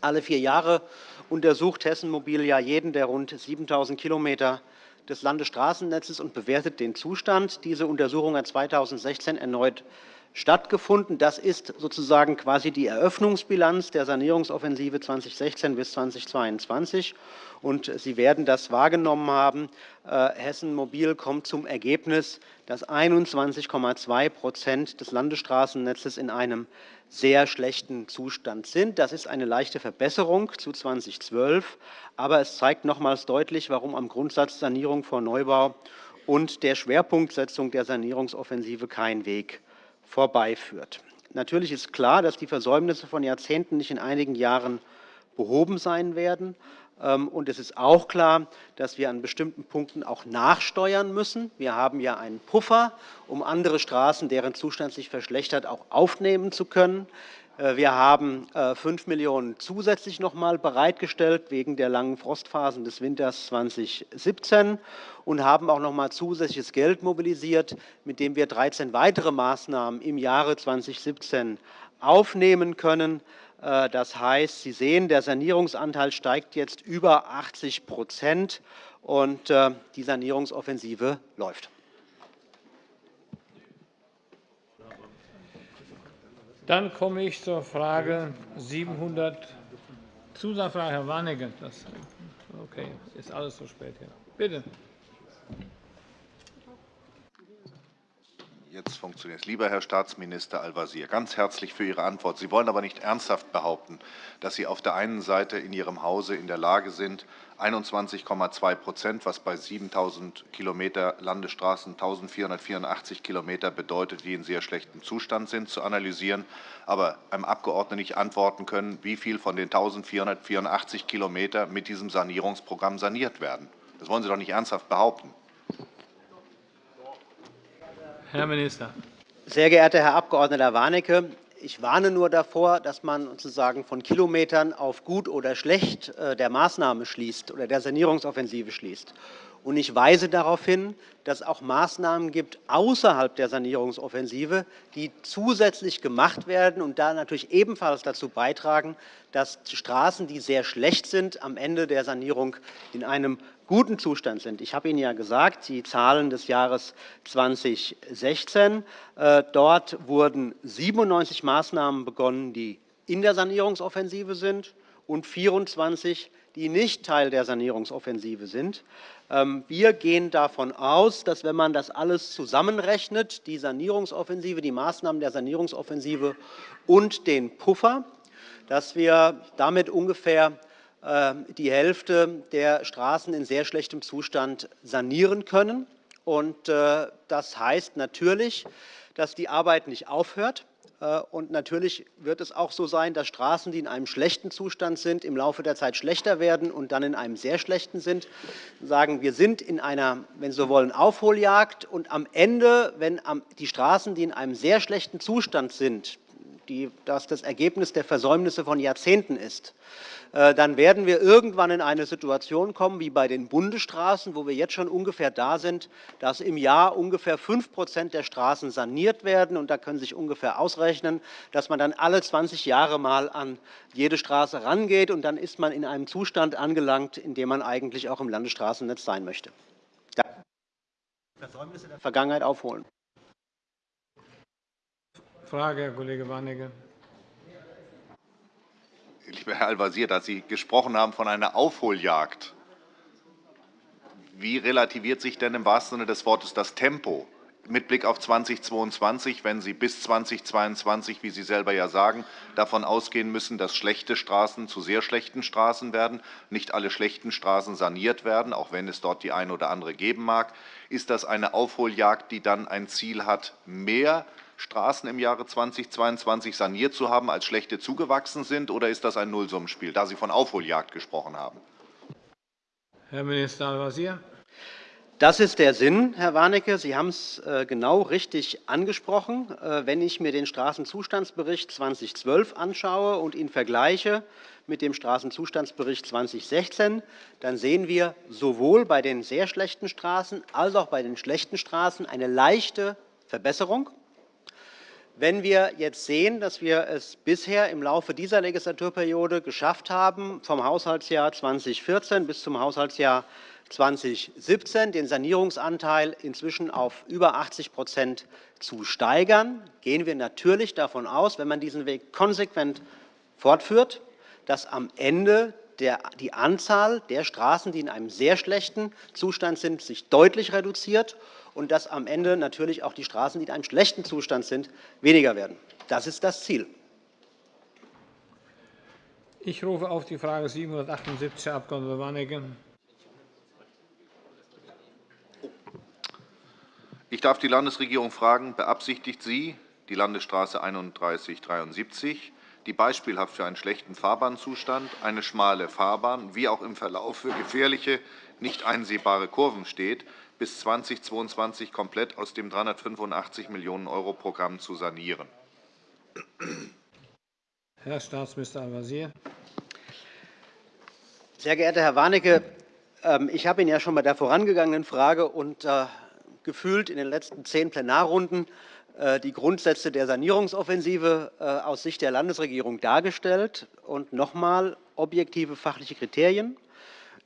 S9: Alle vier Jahre untersucht Hessen Mobil ja jeden der rund 7.000 Kilometer des Landesstraßennetzes und bewertet den Zustand. Diese Untersuchung hat 2016 erneut stattgefunden. Das ist sozusagen quasi die Eröffnungsbilanz der Sanierungsoffensive 2016 bis 2022. Und Sie werden das wahrgenommen haben. Äh, Hessen Mobil kommt zum Ergebnis, dass 21,2% des Landesstraßennetzes in einem sehr schlechten Zustand sind. Das ist eine leichte Verbesserung zu 2012, aber es zeigt nochmals deutlich, warum am Grundsatz Sanierung vor Neubau und der Schwerpunktsetzung der Sanierungsoffensive kein Weg vorbeiführt. Natürlich ist klar, dass die Versäumnisse von Jahrzehnten nicht in einigen Jahren behoben sein werden. Ähm, und es ist auch klar, dass wir an bestimmten Punkten auch nachsteuern müssen. Wir haben ja einen Puffer, um andere Straßen, deren Zustand sich verschlechtert, auch aufnehmen zu können. Äh, wir haben 5 äh, Millionen € zusätzlich noch einmal bereitgestellt wegen der langen Frostphasen des Winters 2017 und haben auch noch einmal zusätzliches Geld mobilisiert, mit dem wir 13 weitere Maßnahmen im Jahre 2017 aufnehmen können. Äh, das heißt, Sie sehen, der Sanierungsanteil steigt jetzt über 80% und die Sanierungsoffensive läuft.
S1: Dann komme ich zur Frage 700. Zusatzfrage, Herr Warnecke. Das, okay, ist alles so spät hier. Bitte.
S13: Jetzt funktioniert es. Lieber Herr Staatsminister Al-Wazir, ganz herzlich für Ihre Antwort. Sie wollen aber nicht ernsthaft behaupten, dass Sie auf der einen Seite in Ihrem Hause in der Lage sind, 21,2% was bei 7.000 km Landesstraßen 1.484 km bedeutet, die in sehr schlechtem Zustand sind, zu analysieren, aber einem Abgeordneten nicht antworten können, wie viel von den 1.484 km mit diesem Sanierungsprogramm saniert werden. Das wollen Sie doch nicht ernsthaft behaupten.
S1: Herr Minister.
S9: Sehr geehrter Herr Abg. Warnecke, ich warne nur davor, dass man sozusagen von Kilometern auf gut oder schlecht äh, der Maßnahme schließt oder der Sanierungsoffensive schließt. Und ich weise darauf hin, dass es auch Maßnahmen gibt außerhalb der Sanierungsoffensive, die zusätzlich gemacht werden und da natürlich ebenfalls dazu beitragen, dass Straßen, die sehr schlecht sind, am Ende der Sanierung in einem guten Zustand sind. Ich habe Ihnen ja gesagt, die Zahlen des Jahres 2016. Äh, dort wurden 97 Maßnahmen begonnen, die in der Sanierungsoffensive sind, und 24, die nicht Teil der Sanierungsoffensive sind. Ähm, wir gehen davon aus, dass, wenn man das alles zusammenrechnet, die Sanierungsoffensive, die Maßnahmen der Sanierungsoffensive und den Puffer, dass wir damit ungefähr ähm, die Hälfte der Straßen in sehr schlechtem Zustand sanieren können. Äh, das heißt natürlich, dass die Arbeit nicht aufhört. Äh, und natürlich wird es auch so sein, dass Straßen, die in einem schlechten Zustand sind, im Laufe der Zeit schlechter werden und dann in einem sehr schlechten sind. Sagen, wir sind in einer, wenn Sie so wollen, Aufholjagd. Und am Ende, wenn die Straßen, die in einem sehr schlechten Zustand sind, die, das das Ergebnis der Versäumnisse von Jahrzehnten ist, äh, dann werden wir irgendwann in eine Situation kommen, wie bei den Bundesstraßen, wo wir jetzt schon ungefähr da sind, dass im Jahr ungefähr 5% der Straßen saniert werden. Und da können Sie sich ungefähr ausrechnen, dass man dann alle 20 Jahre mal an jede Straße rangeht. Und dann ist man in einem Zustand angelangt, in dem man eigentlich auch im Landesstraßennetz sein möchte. Versäumnisse der Vergangenheit aufholen.
S1: Frage, Herr Kollege Warnecke.
S13: Lieber Herr Al-Wazir, da Sie gesprochen haben von einer Aufholjagd, wie relativiert sich denn im wahrsten Sinne des Wortes das Tempo? mit Blick auf 2022, wenn Sie bis 2022, wie Sie selber ja sagen, davon ausgehen müssen, dass schlechte Straßen zu sehr schlechten Straßen werden, nicht alle schlechten Straßen saniert werden, auch wenn es dort die eine oder andere geben mag. Ist das eine Aufholjagd, die dann ein Ziel hat, mehr Straßen im Jahre 2022 saniert zu haben, als schlechte zugewachsen sind, oder ist das ein Nullsummenspiel, da Sie von Aufholjagd gesprochen haben?
S1: Herr Minister Al-Wazir.
S9: Das ist der Sinn, Herr Warnecke. Sie haben es äh, genau richtig angesprochen. Äh, wenn ich mir den Straßenzustandsbericht 2012 anschaue und ihn vergleiche mit dem Straßenzustandsbericht 2016, dann sehen wir sowohl bei den sehr schlechten Straßen als auch bei den schlechten Straßen eine leichte Verbesserung. Wenn wir jetzt sehen, dass wir es bisher im Laufe dieser Legislaturperiode geschafft haben, vom Haushaltsjahr 2014 bis zum Haushaltsjahr 2017 den Sanierungsanteil inzwischen auf über 80% zu steigern, gehen wir natürlich davon aus, wenn man diesen Weg konsequent fortführt, dass am Ende die Anzahl der Straßen, die in einem sehr schlechten Zustand sind, sich deutlich reduziert und dass am Ende natürlich auch die Straßen, die in einem schlechten Zustand sind, weniger werden. Das ist das Ziel.
S1: Ich rufe auf die Frage 778, Herr Abg. Warnecke.
S13: Ich darf die Landesregierung fragen, beabsichtigt sie, die Landesstraße 3173, die beispielhaft für einen schlechten Fahrbahnzustand, eine schmale Fahrbahn wie auch im Verlauf für gefährliche, nicht einsehbare Kurven steht, bis 2022 komplett aus dem 385 Millionen € Programm zu sanieren.
S1: Herr Staatsminister Al-Wazir.
S9: Sehr geehrter Herr Warnecke, ähm, ich habe Ihnen ja schon bei der vorangegangenen Frage und äh, gefühlt in den letzten zehn Plenarrunden äh, die Grundsätze der Sanierungsoffensive äh, aus Sicht der Landesregierung dargestellt und noch einmal objektive fachliche Kriterien.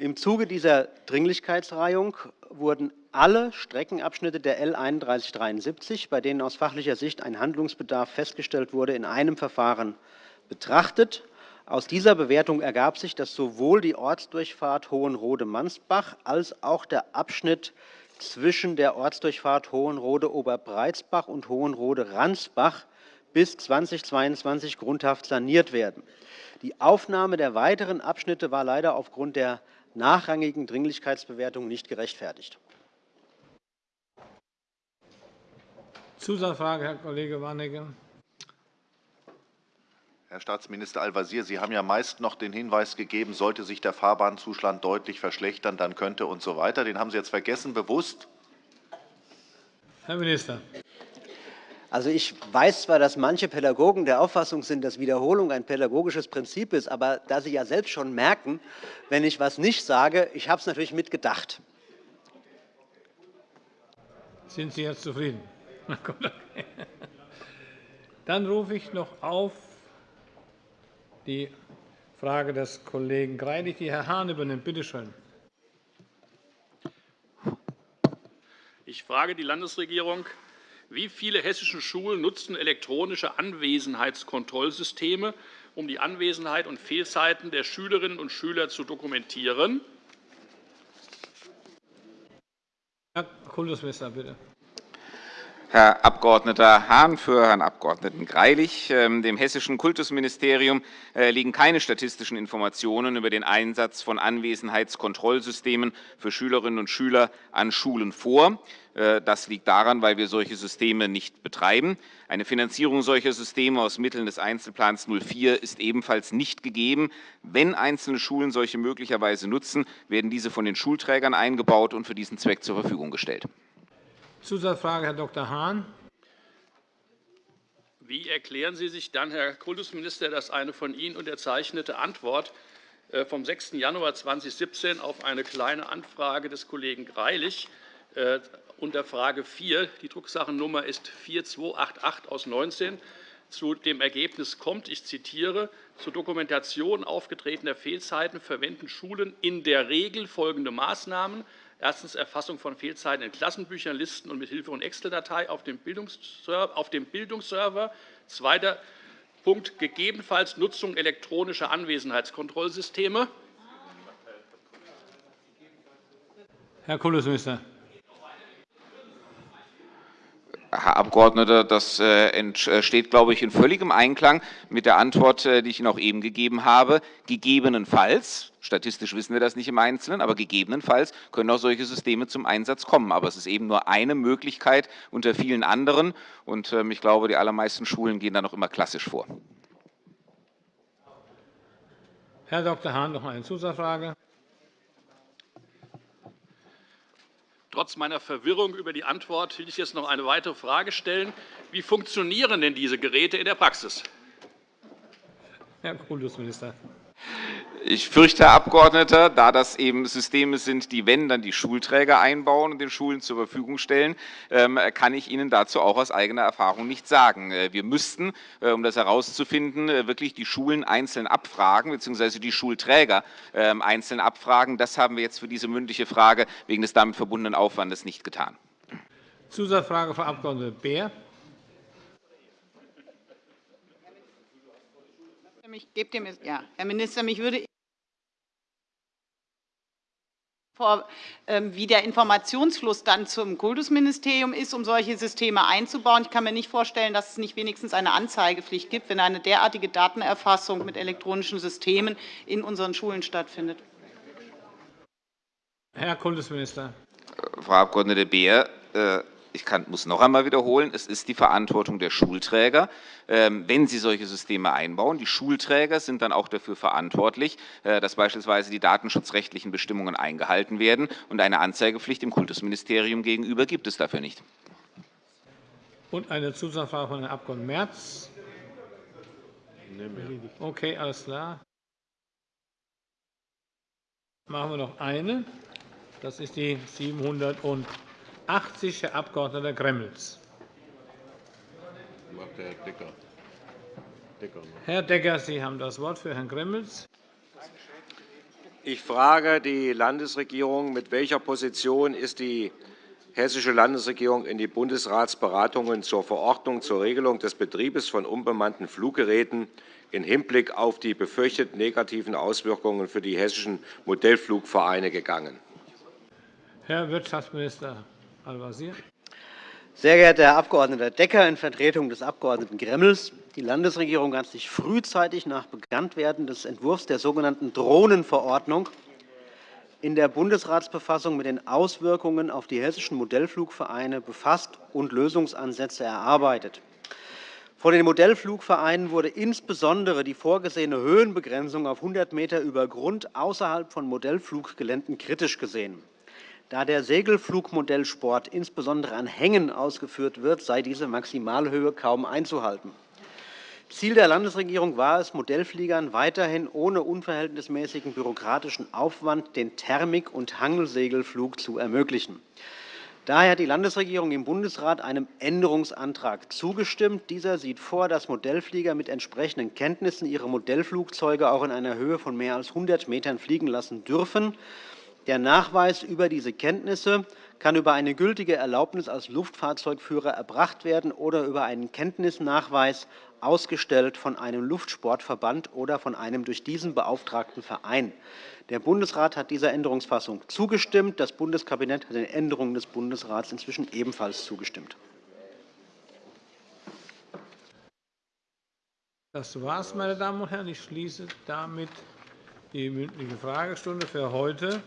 S9: Im Zuge dieser Dringlichkeitsreihung wurden alle Streckenabschnitte der L 3173, bei denen aus fachlicher Sicht ein Handlungsbedarf festgestellt wurde, in einem Verfahren betrachtet. Aus dieser Bewertung ergab sich, dass sowohl die Ortsdurchfahrt Hohenrode-Mansbach als auch der Abschnitt zwischen der Ortsdurchfahrt Hohenrode-Oberbreitsbach und Hohenrode-Ransbach bis 2022 grundhaft saniert werden. Die Aufnahme der weiteren Abschnitte war leider aufgrund der nachrangigen Dringlichkeitsbewertung nicht gerechtfertigt.
S1: Zusatzfrage, Herr Kollege Warnecke.
S13: Herr Staatsminister Al-Wazir, Sie haben ja meist noch den Hinweis gegeben, sollte sich der Fahrbahnzustand deutlich verschlechtern, dann könnte und so weiter. Den haben Sie jetzt vergessen, bewusst?
S1: Herr Minister.
S9: Also ich weiß zwar, dass manche Pädagogen der Auffassung sind, dass Wiederholung ein pädagogisches Prinzip ist, aber da Sie ja selbst schon merken, wenn ich etwas nicht sage, ich habe es natürlich mitgedacht.
S1: Sind Sie jetzt zufrieden? Dann rufe ich noch auf die Frage des Kollegen Greilich, die Herr Hahn übernimmt. Bitte schön.
S6: Ich frage die Landesregierung, wie viele hessische Schulen nutzen elektronische Anwesenheitskontrollsysteme, um die Anwesenheit und Fehlzeiten der Schülerinnen und Schüler zu dokumentieren?
S1: Herr Kultusminister, bitte.
S3: Herr Abg. Hahn für Herrn Abg. Greilich. Ähm, dem Hessischen Kultusministerium äh, liegen keine statistischen Informationen über den Einsatz von Anwesenheitskontrollsystemen für Schülerinnen und Schüler an Schulen vor. Äh, das liegt daran, weil wir solche Systeme nicht betreiben. Eine Finanzierung solcher Systeme aus Mitteln des Einzelplans 04 ist ebenfalls nicht gegeben. Wenn einzelne Schulen solche möglicherweise nutzen, werden diese von den Schulträgern eingebaut und für diesen Zweck zur Verfügung gestellt.
S1: Zusatzfrage, Herr Dr. Hahn.
S6: Wie erklären Sie sich dann, Herr Kultusminister, dass eine von Ihnen unterzeichnete Antwort äh, vom 6. Januar 2017 auf eine Kleine Anfrage des Kollegen Greilich äh, unter Frage 4, die Drucksachennummer ist 4288 aus 19, zu dem Ergebnis kommt, ich zitiere, zur Dokumentation aufgetretener Fehlzeiten verwenden Schulen in der Regel folgende Maßnahmen. Erstens Erfassung von Fehlzeiten in Klassenbüchern, Listen und mit Hilfe von Excel-Datei auf dem Bildungsserver. Zweiter Punkt, gegebenenfalls Nutzung elektronischer Anwesenheitskontrollsysteme.
S1: Herr Kultusminister.
S3: Herr Abgeordneter, das steht, glaube ich, in völligem Einklang mit der Antwort, die ich Ihnen auch eben gegeben habe. Gegebenenfalls, statistisch wissen wir das nicht im Einzelnen, aber gegebenenfalls können auch solche Systeme zum Einsatz kommen. Aber es ist eben nur eine Möglichkeit unter vielen anderen. Und ich glaube, die allermeisten Schulen gehen da noch immer klassisch vor.
S1: Herr Dr. Hahn, noch eine Zusatzfrage.
S6: Trotz meiner Verwirrung über die Antwort will ich jetzt noch eine weitere Frage stellen. Wie funktionieren denn diese Geräte in der Praxis?
S1: Herr Kultusminister.
S3: Ich fürchte, Herr Abgeordneter, da das eben Systeme sind, die, wenn, dann die Schulträger einbauen und den Schulen zur Verfügung stellen, ähm, kann ich Ihnen dazu auch aus eigener Erfahrung nichts sagen. Äh, wir müssten, äh, um das herauszufinden, äh, wirklich die Schulen einzeln abfragen, beziehungsweise die Schulträger ähm, einzeln abfragen. Das haben wir jetzt für diese mündliche Frage wegen des damit verbundenen Aufwandes nicht getan.
S1: Zusatzfrage, Frau Abg. Beer.
S23: Herr Minister, mich würde vor, ähm, wie der Informationsfluss dann zum Kultusministerium ist, um solche Systeme einzubauen. Ich kann mir nicht vorstellen, dass es nicht wenigstens eine Anzeigepflicht gibt, wenn eine derartige Datenerfassung mit elektronischen Systemen in unseren Schulen stattfindet.
S1: Herr Kultusminister.
S3: Frau Abg. Beer, äh, ich kann, muss noch einmal wiederholen, es ist die Verantwortung der Schulträger, ähm, wenn sie solche Systeme einbauen. Die Schulträger sind dann auch dafür verantwortlich, äh, dass beispielsweise die datenschutzrechtlichen Bestimmungen eingehalten werden. Und eine Anzeigepflicht dem Kultusministerium gegenüber gibt es dafür nicht.
S1: Und eine Zusatzfrage von Herrn Abg. Merz. Okay, alles klar. Machen wir noch eine. Das ist die 700 80, Herr Abg. Gremmels. Herr Decker, Sie haben das Wort für Herrn Gremmels.
S24: Ich frage die Landesregierung, mit welcher Position ist die hessische Landesregierung in die Bundesratsberatungen zur Verordnung zur Regelung des Betriebes von unbemannten Fluggeräten im Hinblick auf die befürchteten negativen Auswirkungen für die hessischen Modellflugvereine gegangen?
S1: Herr Wirtschaftsminister Al-Wazir.
S9: Sehr geehrter Herr Abg. Decker, in Vertretung des Abg. Gremmels. Die Landesregierung hat sich frühzeitig nach Bekanntwerden des Entwurfs der sogenannten Drohnenverordnung in der Bundesratsbefassung mit den Auswirkungen auf die hessischen Modellflugvereine befasst und Lösungsansätze erarbeitet. Von den Modellflugvereinen wurde insbesondere die vorgesehene Höhenbegrenzung auf 100 m über Grund außerhalb von Modellfluggeländen kritisch gesehen. Da der Segelflugmodellsport insbesondere an Hängen ausgeführt wird, sei diese Maximalhöhe kaum einzuhalten. Ziel der Landesregierung war es, Modellfliegern weiterhin ohne unverhältnismäßigen bürokratischen Aufwand den Thermik- und Hangelsegelflug zu ermöglichen. Daher hat die Landesregierung im Bundesrat einem Änderungsantrag zugestimmt. Dieser sieht vor, dass Modellflieger mit entsprechenden Kenntnissen ihre Modellflugzeuge auch in einer Höhe von mehr als 100 m fliegen lassen dürfen. Der Nachweis über diese Kenntnisse kann über eine gültige Erlaubnis als Luftfahrzeugführer erbracht werden oder über einen Kenntnisnachweis ausgestellt von einem Luftsportverband oder von einem durch diesen beauftragten Verein. Der Bundesrat hat dieser Änderungsfassung zugestimmt. Das Bundeskabinett hat den Änderungen des Bundesrats inzwischen ebenfalls zugestimmt.
S1: Das war's, meine Damen und Herren. Ich schließe damit die mündliche Fragestunde für heute.